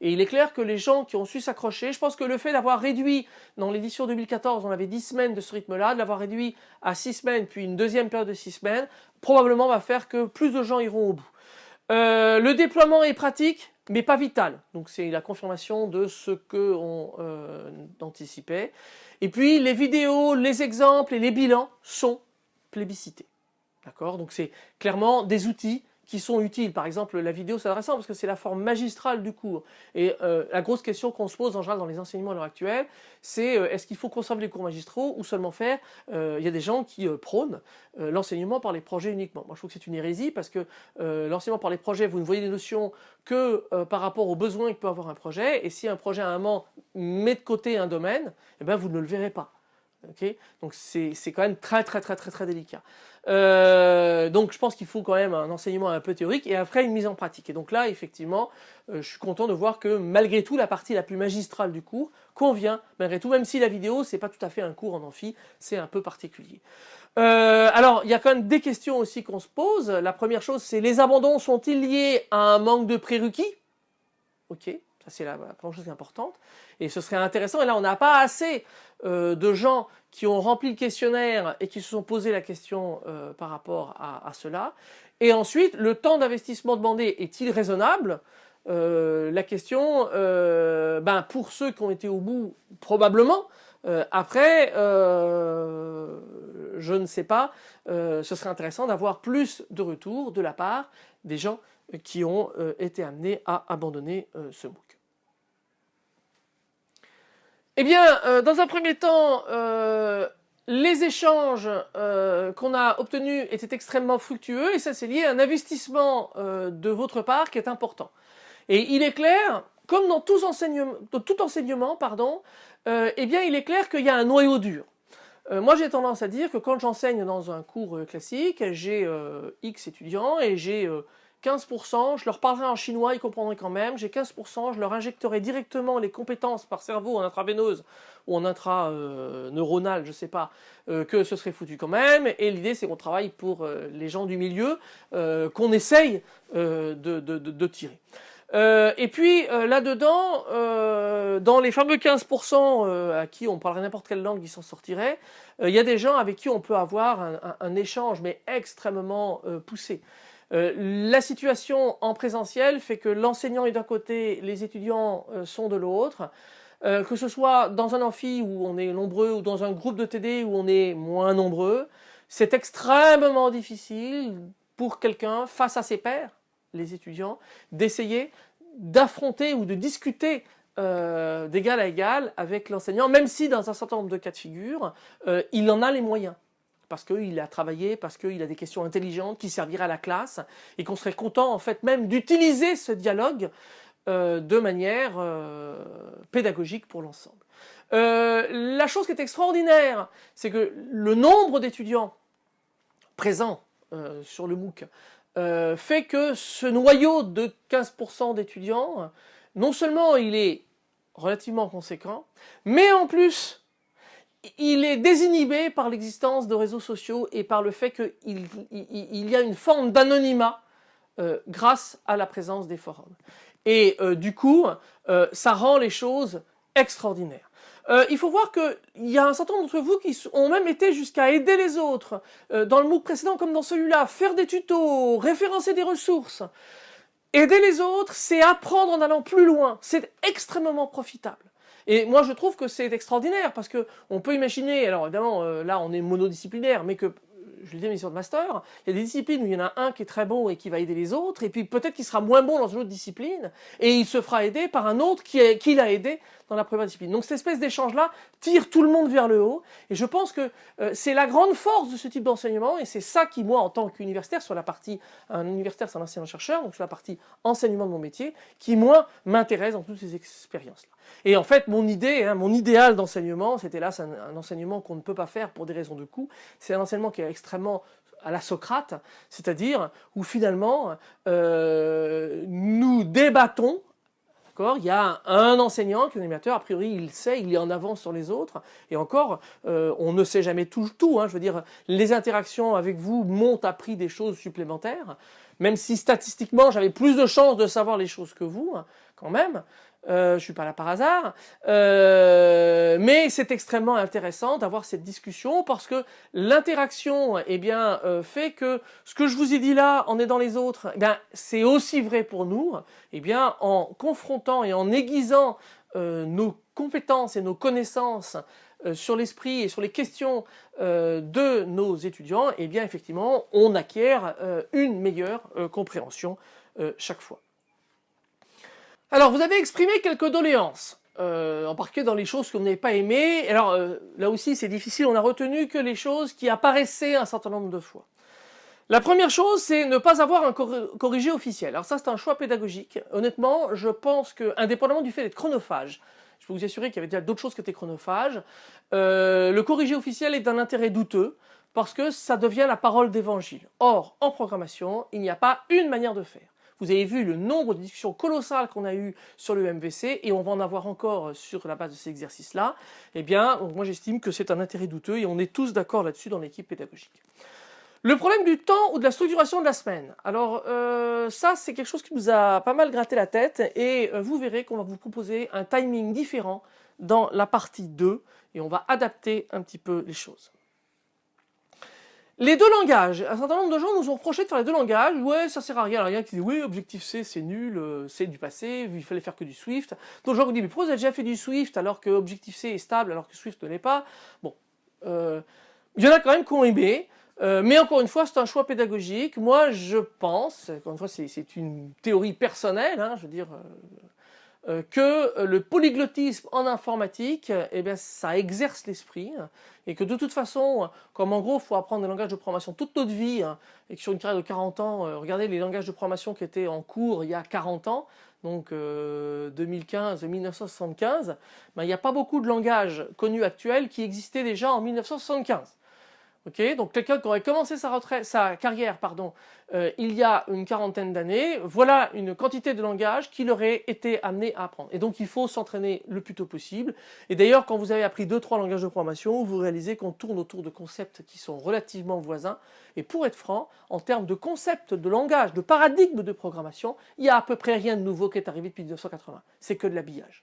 Et il est clair que les gens qui ont su s'accrocher, je pense que le fait d'avoir réduit, dans l'édition 2014, on avait 10 semaines de ce rythme-là, de l'avoir réduit à 6 semaines, puis une deuxième période de 6 semaines, probablement va faire que plus de gens iront au bout. Euh, le déploiement est pratique, mais pas vital. Donc c'est la confirmation de ce qu'on euh, anticipait. Et puis les vidéos, les exemples et les bilans sont plébiscités. D'accord? Donc c'est clairement des outils qui sont utiles. Par exemple, la vidéo, c'est intéressant parce que c'est la forme magistrale du cours. Et euh, la grosse question qu'on se pose en général dans les enseignements à l'heure actuelle, c'est euh, est-ce qu'il faut conserver les cours magistraux ou seulement faire euh, Il y a des gens qui prônent l'enseignement par les projets uniquement. Moi, je trouve que c'est une hérésie parce que l'enseignement par les projets, vous ne voyez des notions que par rapport aux besoins que peut avoir un projet. Et si un projet à un moment met de côté un domaine, eh ben, vous ne le verrez pas. Donc c'est quand même très très très très très délicat. Euh, donc je pense qu'il faut quand même un enseignement un peu théorique et après une mise en pratique. Et donc là effectivement euh, je suis content de voir que malgré tout la partie la plus magistrale du cours convient malgré tout même si la vidéo c'est pas tout à fait un cours en amphi, c'est un peu particulier. Euh, alors il y a quand même des questions aussi qu'on se pose. La première chose c'est les abandons sont-ils liés à un manque de prérequis? Ok, ça c'est la, première chose importante. Et ce serait intéressant, et là on n'a pas assez de gens qui ont rempli le questionnaire et qui se sont posé la question euh, par rapport à, cela. Et ensuite, le temps d'investissement demandé est-il raisonnable? Euh, La question, ben, pour ceux qui ont été au bout, probablement. après, je ne sais pas, ce serait intéressant d'avoir plus de retours de la part des gens qui ont été amenés à abandonner ce MOOC. Eh bien, euh, dans un premier temps, euh, les échanges euh, qu'on a obtenus étaient extrêmement fructueux et ça c'est lié à un investissement de votre part qui est important. Et il est clair, comme dans, tout enseignement, pardon, eh bien il est clair qu'il y a un noyau dur. moi j'ai tendance à dire que quand j'enseigne dans un cours classique, j'ai X étudiants et j'ai 15%, je leur parlerai en chinois, ils comprendraient quand même, j'ai 15%, je leur injecterai directement les compétences par cerveau en intraveineuse ou en intraneuronal, je sais pas, euh, que ce serait foutu quand même, et l'idée c'est qu'on travaille pour euh, les gens du milieu, euh, qu'on essaye de, tirer. et puis là-dedans, dans les fameux 15% à qui on parlerait n'importe quelle langue qui s'en sortirait, il y a des gens avec qui on peut avoir un échange mais extrêmement poussé. Euh, la situation en présentiel fait que l'enseignant est d'un côté, les étudiants euh, sont de l'autre. Euh, que ce soit dans un amphi où on est nombreux ou dans un groupe de TD où on est moins nombreux, c'est extrêmement difficile pour quelqu'un face à ses pairs, les étudiants, d'essayer d'affronter ou de discuter d'égal à égal avec l'enseignant, même si dans un certain nombre de cas de figure, il en a les moyens parce qu'il a travaillé, parce qu'il a des questions intelligentes qui serviraient à la classe, et qu'on serait content en fait même d'utiliser ce dialogue euh, de manière euh, pédagogique pour l'ensemble. Euh, la chose qui est extraordinaire, c'est que le nombre d'étudiants présents sur le MOOC fait que ce noyau de 15% d'étudiants, non seulement il est relativement conséquent, mais en plus il est désinhibé par l'existence de réseaux sociaux et par le fait qu'il y a une forme d'anonymat euh, grâce à la présence des forums. Et euh, du coup, euh, ça rend les choses extraordinaires. il faut voir qu'il y a un certain nombre d'entre vous qui ont même été jusqu'à aider les autres, dans le MOOC précédent comme dans celui-là, faire des tutos, référencer des ressources. Aider les autres, c'est apprendre en allant plus loin, c'est extrêmement profitable. Et moi, je trouve que c'est extraordinaire parce que on peut imaginer, alors évidemment, euh, là, on est monodisciplinaire, mais que je l'ai dit, mission de master, il y a des disciplines où il y en a un qui est très bon et qui va aider les autres, et puis peut-être qu'il sera moins bon dans une autre discipline, et il se fera aider par un autre qui l'a aidé dans la première discipline. Donc cette espèce d'échange-là tire tout le monde vers le haut et je pense que euh, c'est la grande force de ce type d'enseignement et c'est ça qui, moi, en tant qu'universitaire, sur la partie, un universitaire c'est un enseignant-chercheur, donc sur la partie enseignement de mon métier, qui, moi, m'intéresse dans toutes ces expériences-là. Et en fait, mon idée, hein, mon idéal d'enseignement, c'était là, c'est un, enseignement qu'on ne peut pas faire pour des raisons de coût, c'est un enseignement qui est extrêmement à la Socrate, c'est-à-dire où finalement euh, nous débattons il y a un enseignant qui est un animateur, a priori il sait, il est en avance sur les autres, et encore, euh, on ne sait jamais tout, hein. je veux dire, les interactions avec vous m'ont appris des choses supplémentaires, même si statistiquement j'avais plus de chances de savoir les choses que vous, hein, quand même, euh, je suis pas là par hasard, euh, mais c'est extrêmement intéressant d'avoir cette discussion parce que l'interaction eh bien euh, fait que ce que je vous ai dit là en aidant les autres, eh c'est aussi vrai pour nous, eh bien en confrontant et en aiguisant euh, nos compétences et nos connaissances sur l'esprit et sur les questions de nos étudiants, eh bien effectivement on acquiert une meilleure compréhension chaque fois. Alors, vous avez exprimé quelques doléances, euh, particulier dans les choses que vous n'avez pas aimées. Alors, euh, là aussi, c'est difficile, on a retenu que les choses qui apparaissaient un certain nombre de fois. La première chose, c'est ne pas avoir un corrigé officiel. Alors ça, c'est un choix pédagogique. Honnêtement, je pense que, indépendamment du fait d'être chronophage, je peux vous assurer qu'il y avait déjà d'autres choses qui étaient chronophages, euh, le corrigé officiel est d'un intérêt douteux, parce que ça devient la parole d'évangile. Or, en programmation, il n'y a pas une manière de faire. Vous avez vu le nombre de discussions colossales qu'on a eues sur le MVC et on va en avoir encore sur la base de ces exercices-là. Eh bien, moi j'estime que c'est un intérêt douteux et on est tous d'accord là-dessus dans l'équipe pédagogique. Le problème du temps ou de la structuration de la semaine. Alors euh, ça c'est quelque chose qui nous a pas mal gratté la tête et euh, vous verrez qu'on va vous proposer un timing différent dans la partie 2 et on va adapter un petit peu les choses. Les deux langages. Un certain nombre de gens nous ont reproché de faire les deux langages. Ouais, ça sert à rien. Il y a qui dit oui, objectif C, c'est nul, euh, c'est du passé, il fallait faire que du Swift. Donc gens dit mais pourquoi vous avez déjà fait du Swift alors que objectif C est stable alors que Swift ne l'est pas? Bon, euh, il y en a quand même qui ont aimé. Euh, mais encore une fois, c'est un choix pédagogique. Moi, je pense, encore une fois, c'est une théorie personnelle, hein, je veux dire, que euh, le polyglottisme en informatique, eh bien, ça exerce l'esprit et que de toute façon, comme en gros, il faut apprendre des langages de programmation toute notre vie hein, et que sur une carrière de 40 ans, euh, regardez les langages de programmation qui étaient en cours il y a 40 ans, donc 2015-1975, ben, il n'y a pas beaucoup de langages connus actuels qui existaient déjà en 1975 donc quelqu'un qui aurait commencé sa, retraite, sa carrière euh, il y a une quarantaine d'années, voilà une quantité de langage qu'il aurait été amené à apprendre. Et donc il faut s'entraîner le plus tôt possible. Et d'ailleurs quand vous avez appris deux trois langages de programmation, vous réalisez qu'on tourne autour de concepts qui sont relativement voisins. Et pour être franc, en termes de concepts, de langage, de paradigme de programmation, il n'y a à peu près rien de nouveau qui est arrivé depuis 1980. C'est que de l'habillage.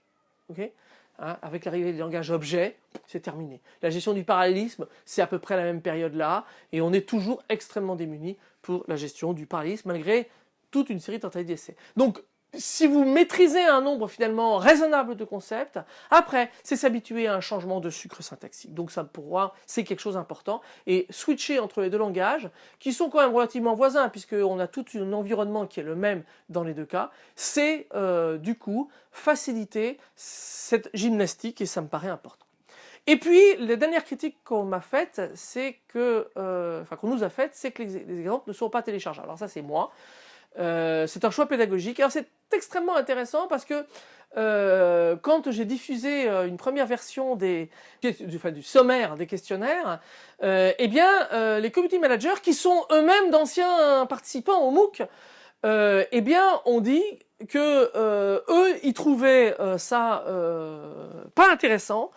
Hein, avec l'arrivée des langages objets, c'est terminé. La gestion du parallélisme, c'est à peu près la même période là, et on est toujours extrêmement démunis pour la gestion du parallélisme, malgré toute une série de tentatives d'essais. Donc si vous maîtrisez un nombre finalement raisonnable de concepts, après, c'est s'habituer à un changement de sucre syntaxique. Donc ça, pour moi, c'est quelque chose d'important. Et switcher entre les deux langages, qui sont quand même relativement voisins, puisqu'on a tout un environnement qui est le même dans les deux cas, c'est euh, du coup faciliter cette gymnastique et ça me paraît important. Et puis, la dernière critique qu'on m'a faite, c'est que, euh, qu'on nous a faite, c'est que les, les exemples ne sont pas téléchargeables. Alors ça, c'est moi. Euh, c'est un choix pédagogique. Alors c'est extrêmement intéressant parce que euh, quand j'ai diffusé euh, une première version des, du, du sommaire des questionnaires, eh bien les community managers qui sont eux-mêmes d'anciens participants au MOOC, eh bien ont dit que eux ils trouvaient ça pas intéressant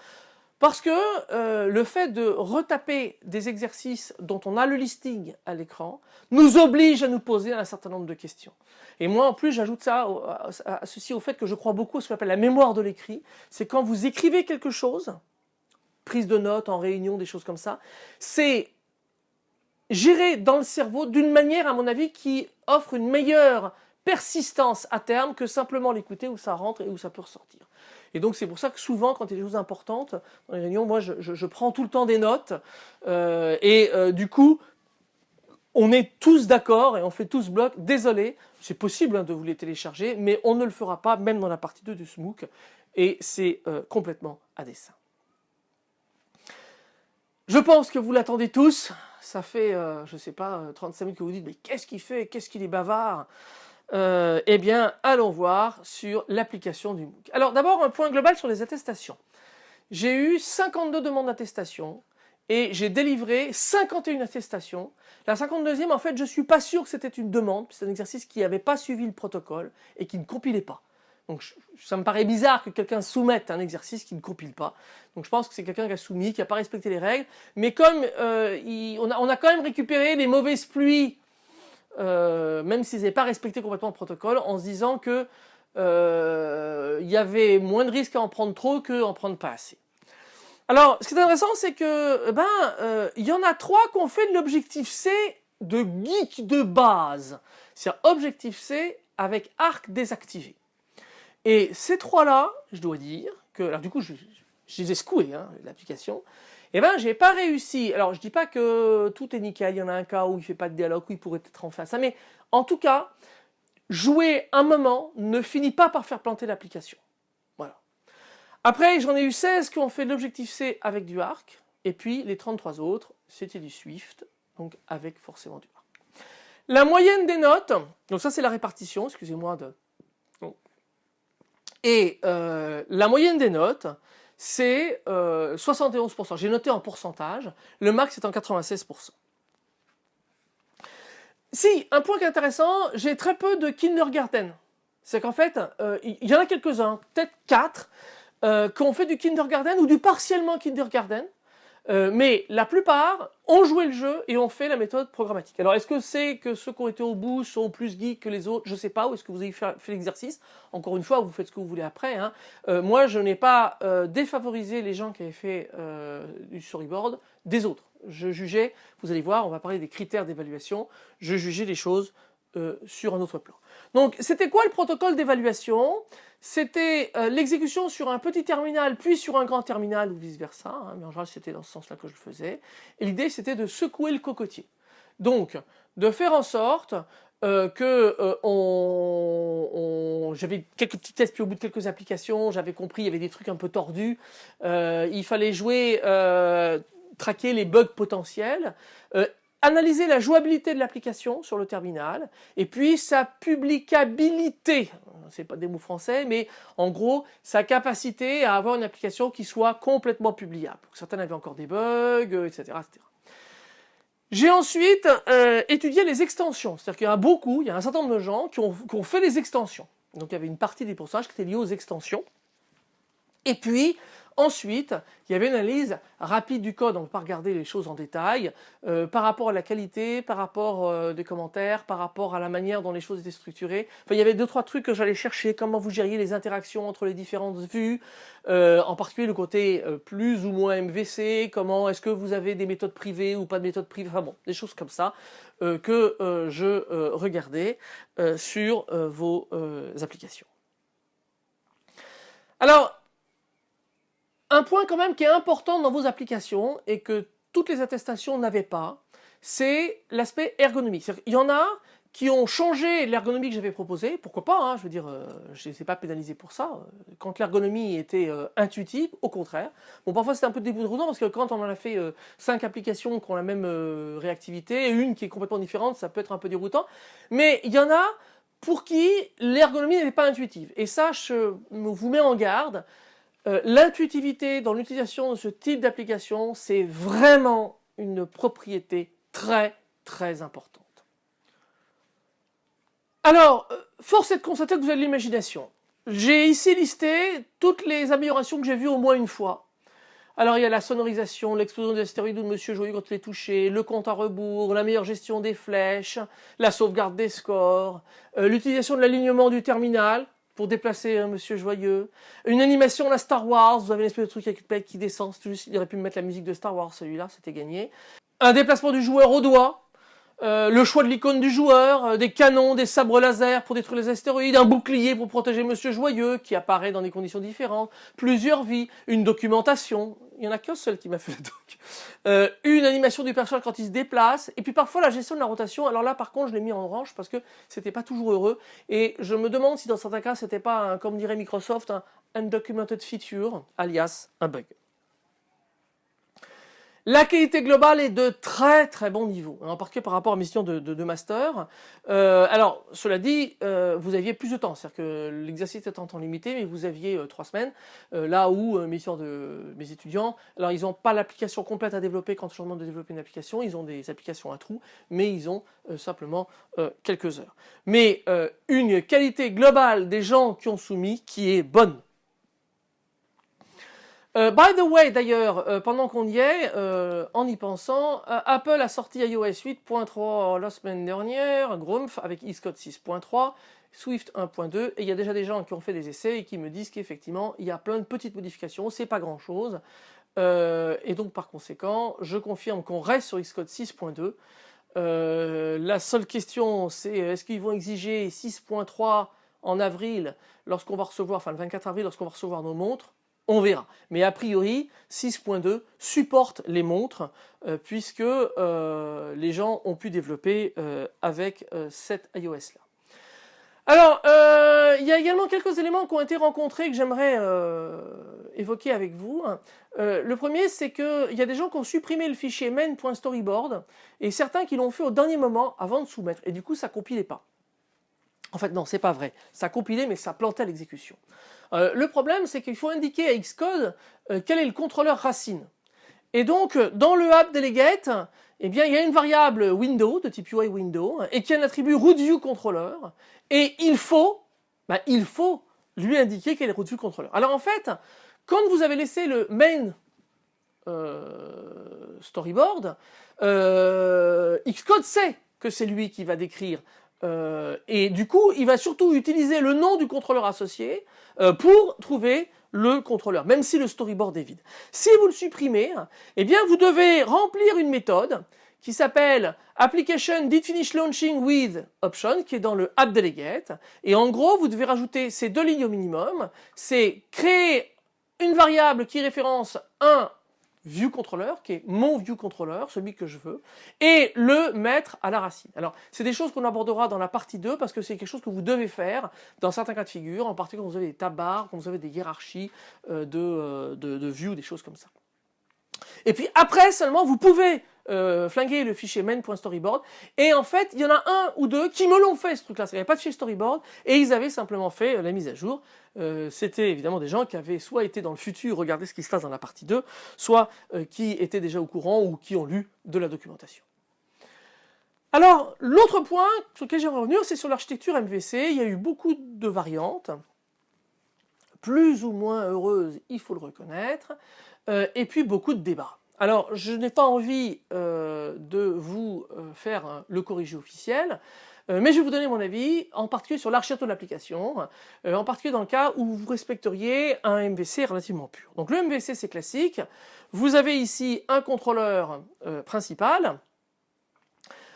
parce que euh, le fait de retaper des exercices dont on a le listing à l'écran nous oblige à nous poser un certain nombre de questions. Et moi en plus j'ajoute ça à ceci au fait que je crois beaucoup à ce qu'on appelle la mémoire de l'écrit. C'est quand vous écrivez quelque chose, prise de notes en réunion, des choses comme ça, c'est géré dans le cerveau d'une manière à mon avis qui offre une meilleure persistance à terme que simplement l'écouter où ça rentre et où ça peut ressortir. Et donc c'est pour ça que souvent quand il y a des choses importantes dans les réunions, moi je, prends tout le temps des notes euh, et euh, du coup on est tous d'accord et on fait tous bloc. Désolé, c'est possible hein, de vous les télécharger, mais on ne le fera pas même dans la partie 2 du SMOOC. et c'est euh, complètement à dessein. Je pense que vous l'attendez tous. Ça fait, je ne sais pas, 35 minutes que vous dites, mais qu'est-ce qu'il fait? Qu'est-ce qu'il est bavard? Eh bien, allons voir sur l'application du MOOC. Alors d'abord, un point global sur les attestations. J'ai eu 52 demandes d'attestation et j'ai délivré 51 attestations. La 52e, en fait, je ne suis pas sûr que c'était une demande, c'est un exercice qui n'avait pas suivi le protocole et qui ne compilait pas. Donc ça me paraît bizarre que quelqu'un soumette un exercice qui ne compile pas. Donc je pense que c'est quelqu'un qui a soumis, qui n'a pas respecté les règles. Mais comme euh, on, a, quand même récupéré les mauvaises pluies, euh, même s'ils n'avaient pas respecté complètement le protocole, en se disant que euh, il y avait moins de risques à en prendre trop qu'à en prendre pas assez. Alors, ce qui est intéressant, c'est que ben il y en a trois qui ont fait de l'objectif C de geek de base. C'est-à-dire objectif C avec arc désactivé. Et ces trois-là, je dois dire que, alors du coup, je, les ai secoués, hein, l'application, eh ben j'ai pas réussi. Alors je dis pas que tout est nickel, il y en a un cas où il fait pas de dialogue, où il pourrait être en face, mais en tout cas, jouer un moment ne finit pas par faire planter l'application. Voilà. Après, j'en ai eu 16 qui ont fait l'objectif C avec du arc, et puis les 33 autres, c'était du Swift, donc avec forcément du arc. La moyenne des notes, donc ça c'est la répartition, excusez-moi de et euh, la moyenne des notes, c'est 71%. Euh, J'ai noté en pourcentage, le max est en 96%. Si, un point qui est intéressant, j'ai très peu de kindergarten. C'est qu'en fait, euh, il y en a quelques-uns, peut-être 4, qui ont fait du kindergarten ou du partiellement kindergarten. Euh, mais la plupart ont joué le jeu et ont fait la méthode programmatique. Alors est-ce que c'est que ceux qui ont été au bout sont plus geeks que les autres? Je ne sais pas, ou est-ce que vous avez fait, l'exercice? Encore une fois, vous faites ce que vous voulez après. Hein. Euh, moi, je n'ai pas euh, défavorisé les gens qui avaient fait du storyboard des autres. Je jugeais, vous allez voir, on va parler des critères d'évaluation, je jugeais les choses sur un autre plan. Donc c'était quoi le protocole d'évaluation? C'était euh, l'exécution sur un petit terminal, puis sur un grand terminal, ou vice-versa, hein, mais en général c'était dans ce sens-là que je le faisais. Et l'idée c'était de secouer le cocotier. Donc, de faire en sorte euh, que euh, j'avais quelques petits tests, puis au bout de quelques applications, j'avais compris, il y avait des trucs un peu tordus. il fallait jouer, traquer les bugs potentiels, analyser la jouabilité de l'application sur le terminal, et puis sa publicabilité c'est pas des mots français, mais en gros, sa capacité à avoir une application qui soit complètement publiable. Certaines avaient encore des bugs, etc. Euh, etc. J'ai ensuite euh, étudié les extensions, c'est-à-dire qu'il y a beaucoup, il y a un certain nombre de gens qui ont, fait des extensions. Donc il y avait une partie des pourcentages qui était liée aux extensions. Et puis, Ensuite, il y avait une analyse rapide du code, on ne peut pas regarder les choses en détail, euh, par rapport à la qualité, par rapport euh, des commentaires, par rapport à la manière dont les choses étaient structurées. Enfin, il y avait deux, trois trucs que j'allais chercher, comment vous gériez les interactions entre les différentes vues, euh, en particulier le côté plus ou moins MVC, comment est-ce que vous avez des méthodes privées ou pas de méthodes privées, enfin bon, des choses comme ça que je regardais sur vos applications. Alors, un point quand même qui est important dans vos applications et que toutes les attestations n'avaient pas, c'est l'aspect ergonomique. Il y en a qui ont changé l'ergonomie que j'avais proposée, pourquoi pas, hein, je veux dire, euh, je ne sais pas pénaliser pour ça, quand l'ergonomie était euh, intuitive, au contraire. Bon, parfois c'était un peu déroutant parce que quand on en a fait euh, cinq applications qui ont la même réactivité, et une qui est complètement différente, ça peut être un peu déroutant, mais il y en a pour qui l'ergonomie n'est pas intuitive. Et ça, je vous mets en garde, euh, l'intuitivité dans l'utilisation de ce type d'application, c'est vraiment une propriété très très importante. Alors, euh, force est de constater que vous avez de l'imagination. J'ai ici listé toutes les améliorations que j'ai vues au moins une fois. Alors il y a la sonorisation, l'explosion des astéroïdes de Monsieur Joyeux quand il est touché, le compte à rebours, la meilleure gestion des flèches, la sauvegarde des scores, euh, l'utilisation de l'alignement du terminal, pour déplacer un monsieur joyeux. Une animation la Star Wars, vous avez une espèce de truc avec qui descend, il aurait pu me mettre la musique de Star Wars celui-là, c'était gagné. Un déplacement du joueur au doigt, euh, le choix de l'icône du joueur, euh, des canons, des sabres laser pour détruire les astéroïdes, un bouclier pour protéger Monsieur Joyeux qui apparaît dans des conditions différentes, plusieurs vies, une documentation. il y en a qu'un seul qui m'a fait le doc. Euh, une animation du personnage quand il se déplace, et puis parfois la gestion de la rotation. Alors là, par contre, je l'ai mis en orange parce que c'était pas toujours heureux. Et je me demande si dans certains cas, c'était pas, comme dirait Microsoft, un undocumented feature, alias un bug. La qualité globale est de très très bon niveau, en particulier par rapport à mission de, de, master. Euh, alors, cela dit, euh, vous aviez plus de temps, c'est-à-dire que l'exercice était en temps limité, mais vous aviez euh, trois semaines, là où mission de mes étudiants, alors ils n'ont pas l'application complète à développer quand je leur demande de développer une application, ils ont des applications à trous, mais ils ont simplement quelques heures. Mais une qualité globale des gens qui ont soumis qui est bonne. Euh, by the way, d'ailleurs, euh, pendant qu'on y est, euh, en y pensant, Apple a sorti iOS 8.3 la semaine dernière, Grumpf avec Xcode 6.3, Swift 1.2, et il y a déjà des gens qui ont fait des essais et qui me disent qu'effectivement, il y a plein de petites modifications, c'est pas grand chose, et donc par conséquent, je confirme qu'on reste sur Xcode 6.2. la seule question, c'est est-ce qu'ils vont exiger 6.3 en avril, lorsqu'on va recevoir, enfin le 24 avril, lorsqu'on va recevoir nos montres? On verra. Mais a priori, 6.2 supporte les montres euh, puisque euh, les gens ont pu développer euh, avec cette iOS là. Alors, il y a également quelques éléments qui ont été rencontrés que j'aimerais évoquer avec vous. le premier, c'est qu'il y a des gens qui ont supprimé le fichier main.storyboard et certains qui l'ont fait au dernier moment avant de soumettre. Et du coup, ça compilait pas. En fait, non, c'est pas vrai. Ça compilait, mais ça plantait l'exécution. Euh, le problème, c'est qu'il faut indiquer à Xcode euh, quel est le contrôleur racine. Et donc, dans le app delegate, eh bien, il y a une variable window, de type UI window, et qui a un attribut rootViewController, et il faut, bah, il faut lui indiquer quel est rootViewController. Alors en fait, quand vous avez laissé le main euh, storyboard, Xcode sait que c'est lui qui va décrire euh, et du coup, il va surtout utiliser le nom du contrôleur associé euh, pour trouver le contrôleur, même si le storyboard est vide. Si vous le supprimez, eh bien vous devez remplir une méthode qui s'appelle application did finish launching with option, qui est dans le app delegate. Et en gros, vous devez rajouter ces deux lignes au minimum. C'est créer une variable qui référence un view controller, qui est mon view controller, celui que je veux, et le mettre à la racine. Alors, c'est des choses qu'on abordera dans la partie 2, parce que c'est quelque chose que vous devez faire dans certains cas de figure, en particulier quand vous avez des tabars, quand vous avez des hiérarchies euh, de, euh, de, de view, des choses comme ça. Et puis après seulement, vous pouvez euh, flinguer le fichier main.storyboard. Et en fait, il y en a un ou deux qui me l'ont fait ce truc-là. Il n'y avait pas de fichier storyboard et ils avaient simplement fait euh, la mise à jour. Euh, c'était évidemment des gens qui avaient soit été dans le futur regarder ce qui se passe dans la partie 2, soit qui étaient déjà au courant ou qui ont lu de la documentation. Alors, l'autre point sur lequel j'aimerais revenir, c'est sur l'architecture MVC. Il y a eu beaucoup de variantes, plus ou moins heureuses, il faut le reconnaître, et puis beaucoup de débats. Alors, je n'ai pas envie euh, de vous euh, faire le corrigé officiel, euh, mais je vais vous donner mon avis, en particulier sur l'architecture de l'application, en particulier dans le cas où vous respecteriez un MVC relativement pur. Donc le MVC c'est classique, vous avez ici un contrôleur principal,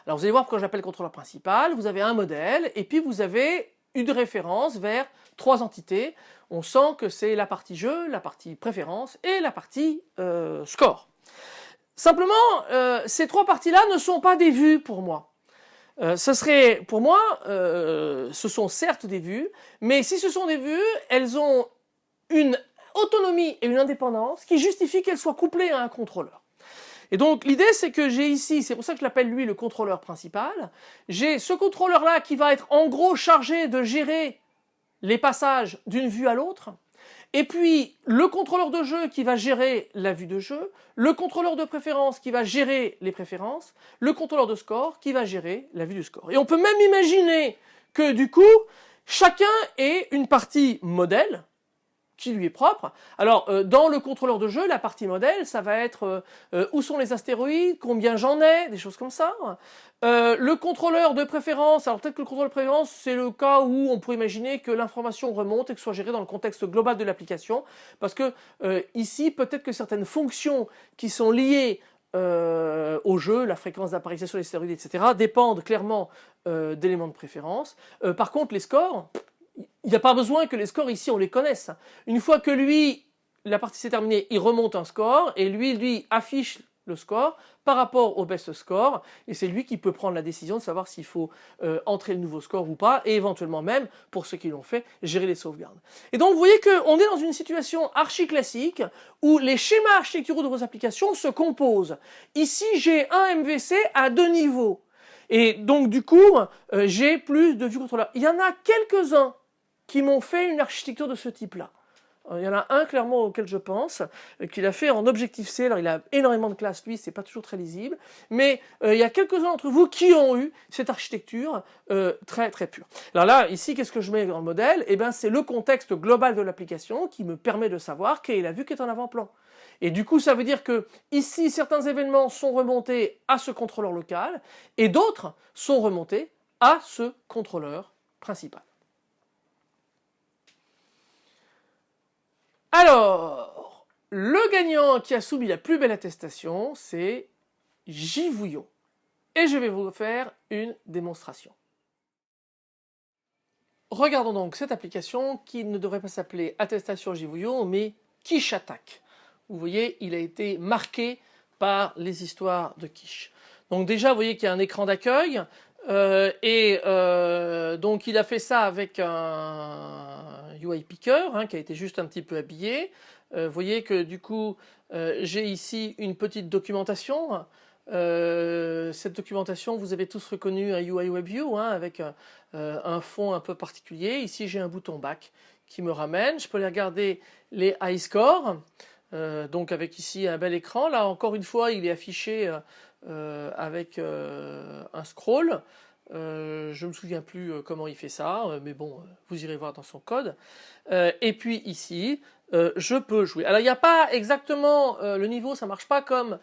alors vous allez voir pourquoi j'appelle contrôleur principal, vous avez un modèle, et puis vous avez une référence vers trois entités. On sent que c'est la partie jeu, la partie préférence et la partie score. Simplement, euh, ces trois parties-là ne sont pas des vues pour moi. Euh, ce serait, pour moi, euh, ce sont certes des vues, mais si ce sont des vues, elles ont une autonomie et une indépendance qui justifient qu'elles soient couplées à un contrôleur. Et donc l'idée c'est que j'ai ici, c'est pour ça que je l'appelle lui le contrôleur principal, j'ai ce contrôleur là qui va être en gros chargé de gérer les passages d'une vue à l'autre, et puis, le contrôleur de jeu qui va gérer la vue de jeu, le contrôleur de préférence qui va gérer les préférences, le contrôleur de score qui va gérer la vue du score. Et on peut même imaginer que du coup, chacun ait une partie modèle, lui est propre. Alors, euh, dans le contrôleur de jeu, la partie modèle, ça va être euh, euh, où sont les astéroïdes, combien j'en ai, des choses comme ça. le contrôleur de préférence, alors peut-être que le contrôleur de préférence, c'est le cas où on pourrait imaginer que l'information remonte et que ce soit géré dans le contexte global de l'application, parce que ici, peut-être que certaines fonctions qui sont liées au jeu, la fréquence d'apparition des astéroïdes, etc., dépendent clairement d'éléments de préférence. par contre, les scores, il n'y a pas besoin que les scores ici on les connaisse. Une fois que lui, la partie s'est terminée, il remonte un score et lui, lui affiche le score par rapport au best score et c'est lui qui peut prendre la décision de savoir s'il faut euh, entrer le nouveau score ou pas et éventuellement même, pour ceux qui l'ont fait, gérer les sauvegardes. Et donc vous voyez qu'on est dans une situation archi classique où les schémas architecturaux de vos applications se composent. Ici j'ai un MVC à deux niveaux et donc du coup euh, j'ai plus de vue contrôleur. Il y en a quelques-uns qui m'ont fait une architecture de ce type-là. Euh, il y en a un clairement auquel je pense, euh, qu'il a fait en Objective-C. Alors il a énormément de classes, lui, c'est pas toujours très lisible. Mais euh, il y a quelques-uns d'entre vous qui ont eu cette architecture très très pure. Alors là, ici, qu'est-ce que je mets dans le modèle? Eh bien, c'est le contexte global de l'application qui me permet de savoir quelle est la vue qui est en avant-plan. Et du coup, ça veut dire que ici, certains événements sont remontés à ce contrôleur local et d'autres sont remontés à ce contrôleur principal. Alors, le gagnant qui a soumis la plus belle attestation, c'est Givouillon. Et je vais vous faire une démonstration. Regardons donc cette application qui ne devrait pas s'appeler attestation Givouillon, mais Quiche Attaque. Vous voyez, il a été marqué par les histoires de Quiche. Donc déjà, vous voyez qu'il y a un écran d'accueil, euh, et euh, donc il a fait ça avec un UI Picker hein, qui a été juste un petit peu habillé. Euh, vous voyez que du coup j'ai ici une petite documentation. cette documentation, vous avez tous reconnu un UI WebView hein, avec un fond un peu particulier. Ici j'ai un bouton back qui me ramène. Je peux aller regarder les high scores. donc avec ici un bel écran. Là encore une fois il est affiché avec euh, un scroll. Euh, je ne me souviens plus comment il fait ça, mais bon, vous irez voir dans son code. et puis ici, je peux jouer. Alors il n'y a pas exactement le niveau, ça marche pas comme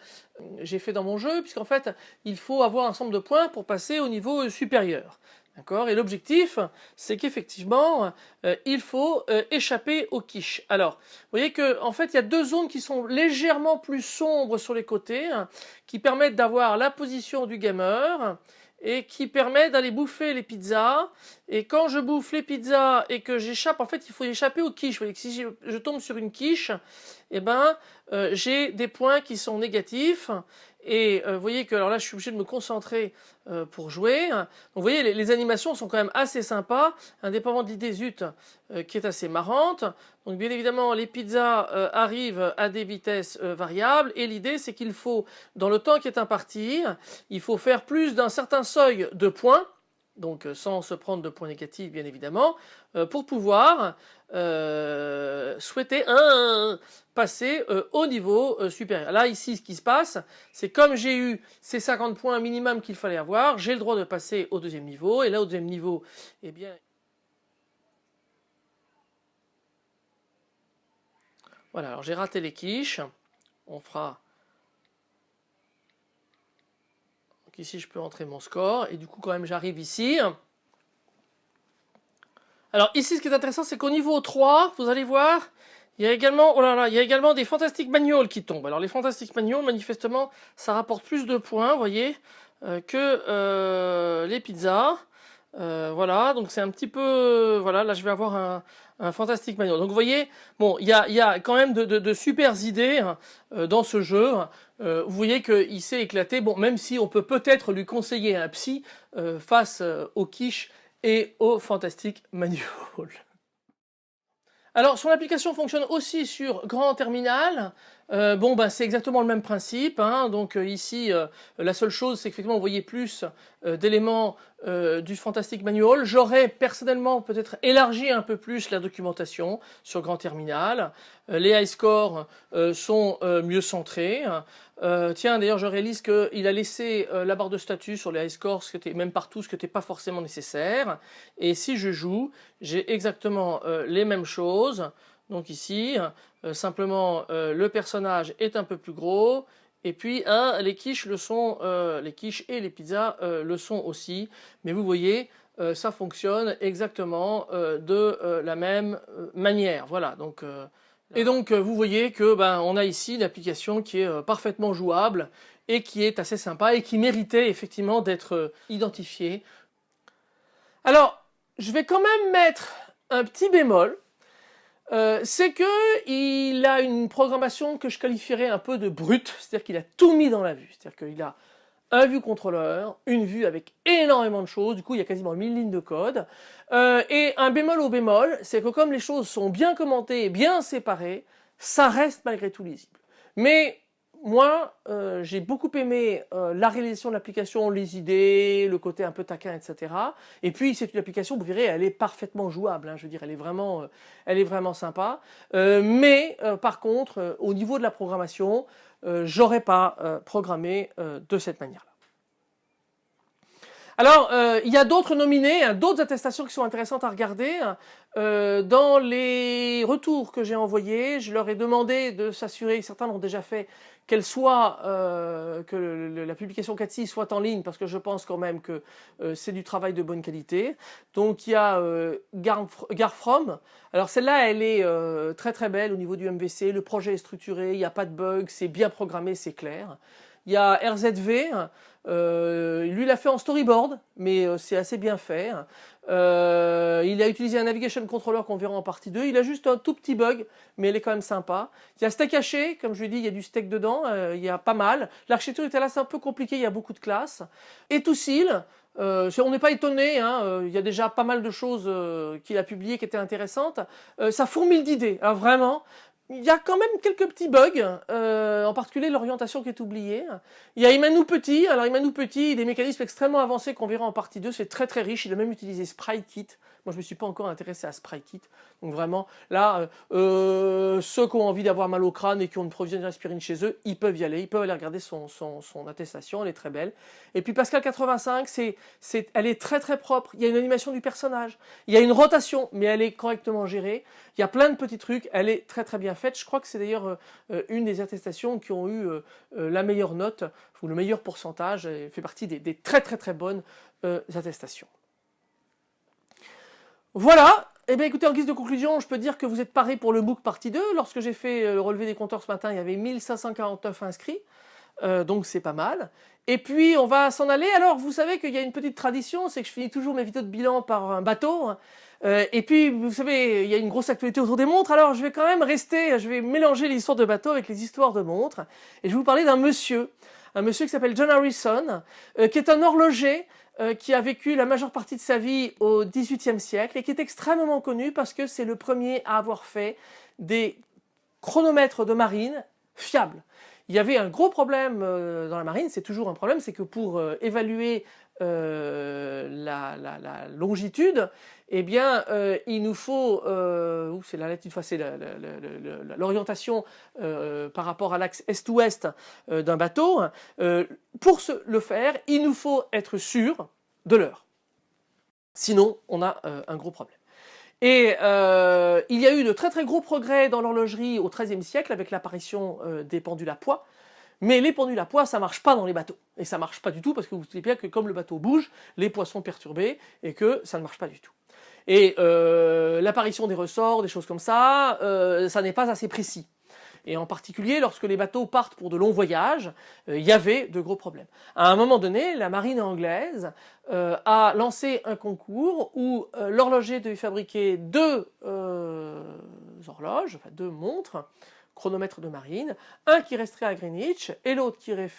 j'ai fait dans mon jeu, puisqu'en fait, il faut avoir un ensemble de points pour passer au niveau supérieur. D'accord? Et l'objectif, c'est qu'effectivement, euh, il faut euh, échapper aux quiches. Alors, vous voyez qu'en en fait, il y a deux zones qui sont légèrement plus sombres sur les côtés, hein, qui permettent d'avoir la position du gamer et qui permettent d'aller bouffer les pizzas. Et quand je bouffe les pizzas et que j'échappe, en fait, il faut échapper aux quiches. Vous voyez que si je, tombe sur une quiche, eh ben, euh, j'ai des points qui sont négatifs et euh, vous voyez que alors là je suis obligé de me concentrer euh, pour jouer. Donc vous voyez les, animations sont quand même assez sympas, indépendamment de l'idée zut euh, qui est assez marrante. Donc bien évidemment les pizzas arrivent à des vitesses variables et l'idée c'est qu'il faut dans le temps qui est imparti, il faut faire plus d'un certain seuil de points donc sans se prendre de points négatifs bien évidemment, pour pouvoir souhaiter un, passer euh, au niveau euh, supérieur. Là, ici, ce qui se passe, c'est comme j'ai eu ces 50 points minimum qu'il fallait avoir, j'ai le droit de passer au deuxième niveau. Et là, au deuxième niveau, eh bien... Voilà, alors j'ai raté les quiches. On fera... Donc ici, je peux entrer mon score. Et du coup, quand même, j'arrive ici. Alors ici, ce qui est intéressant, c'est qu'au niveau 3, vous allez voir, il y a également, oh là là, il y a également des fantastiques manuals qui tombent. Alors les fantastiques manuals, manifestement, ça rapporte plus de points, vous voyez, euh, que euh, les pizzas. Euh, voilà, donc c'est un petit peu, voilà, là je vais avoir un, fantastique manual. Donc vous voyez, il y a, quand même de, de, super idées hein, dans ce jeu. vous voyez qu'il s'est éclaté, même si on peut peut-être lui conseiller un psy face au quiche et au fantastique manual. Alors son application fonctionne aussi sur grand terminal. Euh, bon ben c'est exactement le même principe. Hein. Donc euh, ici euh, la seule chose c'est qu'effectivement vous voyez plus d'éléments du Fantastic Manual. J'aurais personnellement peut-être élargi un peu plus la documentation sur grand terminal. les high scores sont mieux centrés. Euh, tiens, d'ailleurs, je réalise qu'il a laissé euh, la barre de statut sur les high scores, ce même partout, ce qui n'était pas forcément nécessaire. Et si je joue, j'ai exactement euh, les mêmes choses. Donc ici, simplement, le personnage est un peu plus gros. Et puis, hein, les quiches le sont, les quiches et les pizzas le sont aussi. Mais vous voyez, ça fonctionne exactement de la même manière. Voilà, et donc euh, vous voyez que ben, on a ici une application qui est euh, parfaitement jouable et qui est assez sympa et qui méritait effectivement d'être euh, identifiée. Alors je vais quand même mettre un petit bémol. Euh, c'est que il a une programmation que je qualifierais un peu de brute, c'est-à-dire qu'il a tout mis dans la vue, c'est-à-dire qu'il a un vue contrôleur, une vue avec énormément de choses, du coup il y a quasiment 1000 lignes de code, euh, et un bémol au bémol, c'est que comme les choses sont bien commentées et bien séparées, ça reste malgré tout lisible. Mais moi, euh, j'ai beaucoup aimé euh, la réalisation de l'application, les idées, le côté un peu taquin, etc. Et puis c'est une application, vous verrez, elle est parfaitement jouable. Hein, je veux dire, elle est vraiment, euh, elle est vraiment sympa. mais par contre, au niveau de la programmation, j'aurais pas programmé de cette manière-là. Alors, il y a d'autres nominés, hein, d'autres attestations qui sont intéressantes à regarder. Hein. dans les retours que j'ai envoyés, je leur ai demandé de s'assurer, certains l'ont déjà fait, qu'elle soit, euh, que la publication 4.6 soit en ligne, parce que je pense quand même que euh, c'est du travail de bonne qualité. Donc il y a euh, Garfrom. Alors celle-là, elle est très très belle au niveau du MVC. Le projet est structuré, il n'y a pas de bug, c'est bien programmé, c'est clair. Il y a RZV, euh, lui l'a fait en storyboard, mais euh, c'est assez bien fait. Euh, il a utilisé un navigation controller qu'on verra en partie 2. Il a juste un tout petit bug, mais il est quand même sympa. Il y a steak haché, comme je lui ai dit, il y a du steak dedans, il y a pas mal. L'architecture est là, c'est un peu compliqué, il y a beaucoup de classes. Et tout on n'est pas étonné, hein, il y a déjà pas mal de choses qu'il a publiées qui étaient intéressantes. ça fourmille d'idées, hein, vraiment il y a quand même quelques petits bugs, euh, en particulier l'orientation qui est oubliée. Il y a Emmanuel Petit, alors Emmanuel Petit, des mécanismes extrêmement avancés qu'on verra en partie 2, c'est très très riche, il a même utilisé Kit. Moi je me suis pas encore intéressé à Kit. donc vraiment là, euh, ceux qui ont envie d'avoir mal au crâne et qui ont une provision d'aspirine chez eux, ils peuvent y aller, ils peuvent aller regarder son, attestation, elle est très belle. Et puis Pascal 85, c'est, elle est très très propre, il y a une animation du personnage, il y a une rotation, mais elle est correctement gérée, il y a plein de petits trucs, elle est très très bien faite. Je crois que c'est d'ailleurs euh, euh, une des attestations qui ont eu euh, la meilleure note, ou le meilleur pourcentage, et fait partie des, très très très bonnes attestations. Voilà, eh bien écoutez, en guise de conclusion, je peux dire que vous êtes paré pour le MOOC partie 2. Lorsque j'ai fait le relevé des compteurs ce matin, il y avait 1549 inscrits, donc c'est pas mal. Et puis on va s'en aller. Alors vous savez qu'il y a une petite tradition, c'est que je finis toujours mes vidéos de bilan par un bateau. Euh, et puis, vous savez, il y a une grosse actualité autour des montres, alors je vais quand même rester, je vais mélanger l'histoire de bateau avec les histoires de montres. Et je vais vous parler d'un monsieur, un monsieur qui s'appelle John Harrison, euh, qui est un horloger euh, qui a vécu la majeure partie de sa vie au XVIIIe siècle et qui est extrêmement connu parce que c'est le premier à avoir fait des chronomètres de marine fiables. Il y avait un gros problème dans la marine, c'est toujours un problème, c'est que pour évaluer la, longitude, eh bien, euh, il nous faut, euh, c'est la l'orientation euh, par rapport à l'axe est-ouest euh, d'un bateau. pour le faire, il nous faut être sûr de l'heure. Sinon, on a un gros problème. Et il y a eu de très très gros progrès dans l'horlogerie au XIIIe siècle avec l'apparition des pendules à poids. Mais les pendules à poids, ça marche pas dans les bateaux. Et ça marche pas du tout parce que vous savez bien que comme le bateau bouge, les poids sont perturbés et que ça ne marche pas du tout. Et euh, l'apparition des ressorts, des choses comme ça, euh, ça n'est pas assez précis. Et en particulier, lorsque les bateaux partent pour de longs voyages, euh, il y avait de gros problèmes. À un moment donné, la marine anglaise a lancé un concours où l'horloger devait fabriquer deux horloges, enfin deux montres, chronomètres de marine, un qui resterait à Greenwich et l'autre qui irait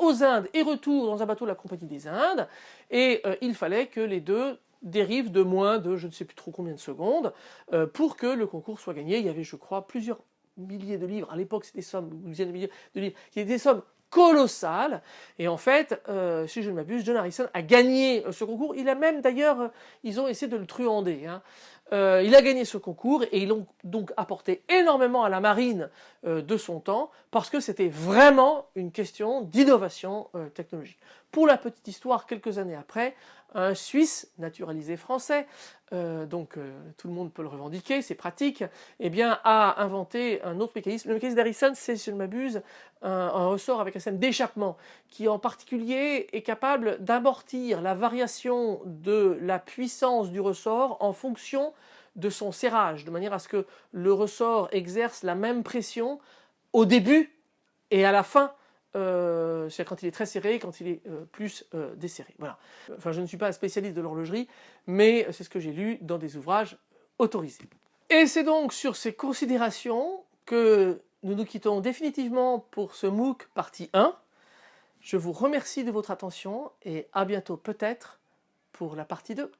aux Indes et retour dans un bateau de la Compagnie des Indes. Et il fallait que les deux dérive de moins de je ne sais plus trop combien de secondes euh, pour que le concours soit gagné. Il y avait, je crois, plusieurs milliers de livres. À l'époque, c'était des sommes, dizaines de milliers de livres, qui étaient des sommes colossales. Et en fait, euh, si je ne m'abuse, John Harrison a gagné euh, ce concours. Il a même d'ailleurs, ils ont essayé de le truander. Hein. il a gagné ce concours et ils ont donc apporté énormément à la marine de son temps parce que c'était vraiment une question d'innovation technologique. Pour la petite histoire, quelques années après, un Suisse naturalisé français, euh, donc euh, tout le monde peut le revendiquer, c'est pratique, eh bien a inventé un autre mécanisme. Le mécanisme d'Harrison, c'est, si je ne m'abuse, un, ressort avec un système d'échappement qui en particulier est capable d'amortir la variation de la puissance du ressort en fonction de son serrage, de manière à ce que le ressort exerce la même pression au début et à la fin euh, c'est-à-dire quand il est très serré, quand il est euh, plus euh, desserré. Voilà. Enfin, je ne suis pas un spécialiste de l'horlogerie, mais c'est ce que j'ai lu dans des ouvrages autorisés. Et c'est donc sur ces considérations que nous nous quittons définitivement pour ce MOOC partie 1. Je vous remercie de votre attention et à bientôt peut-être pour la partie 2.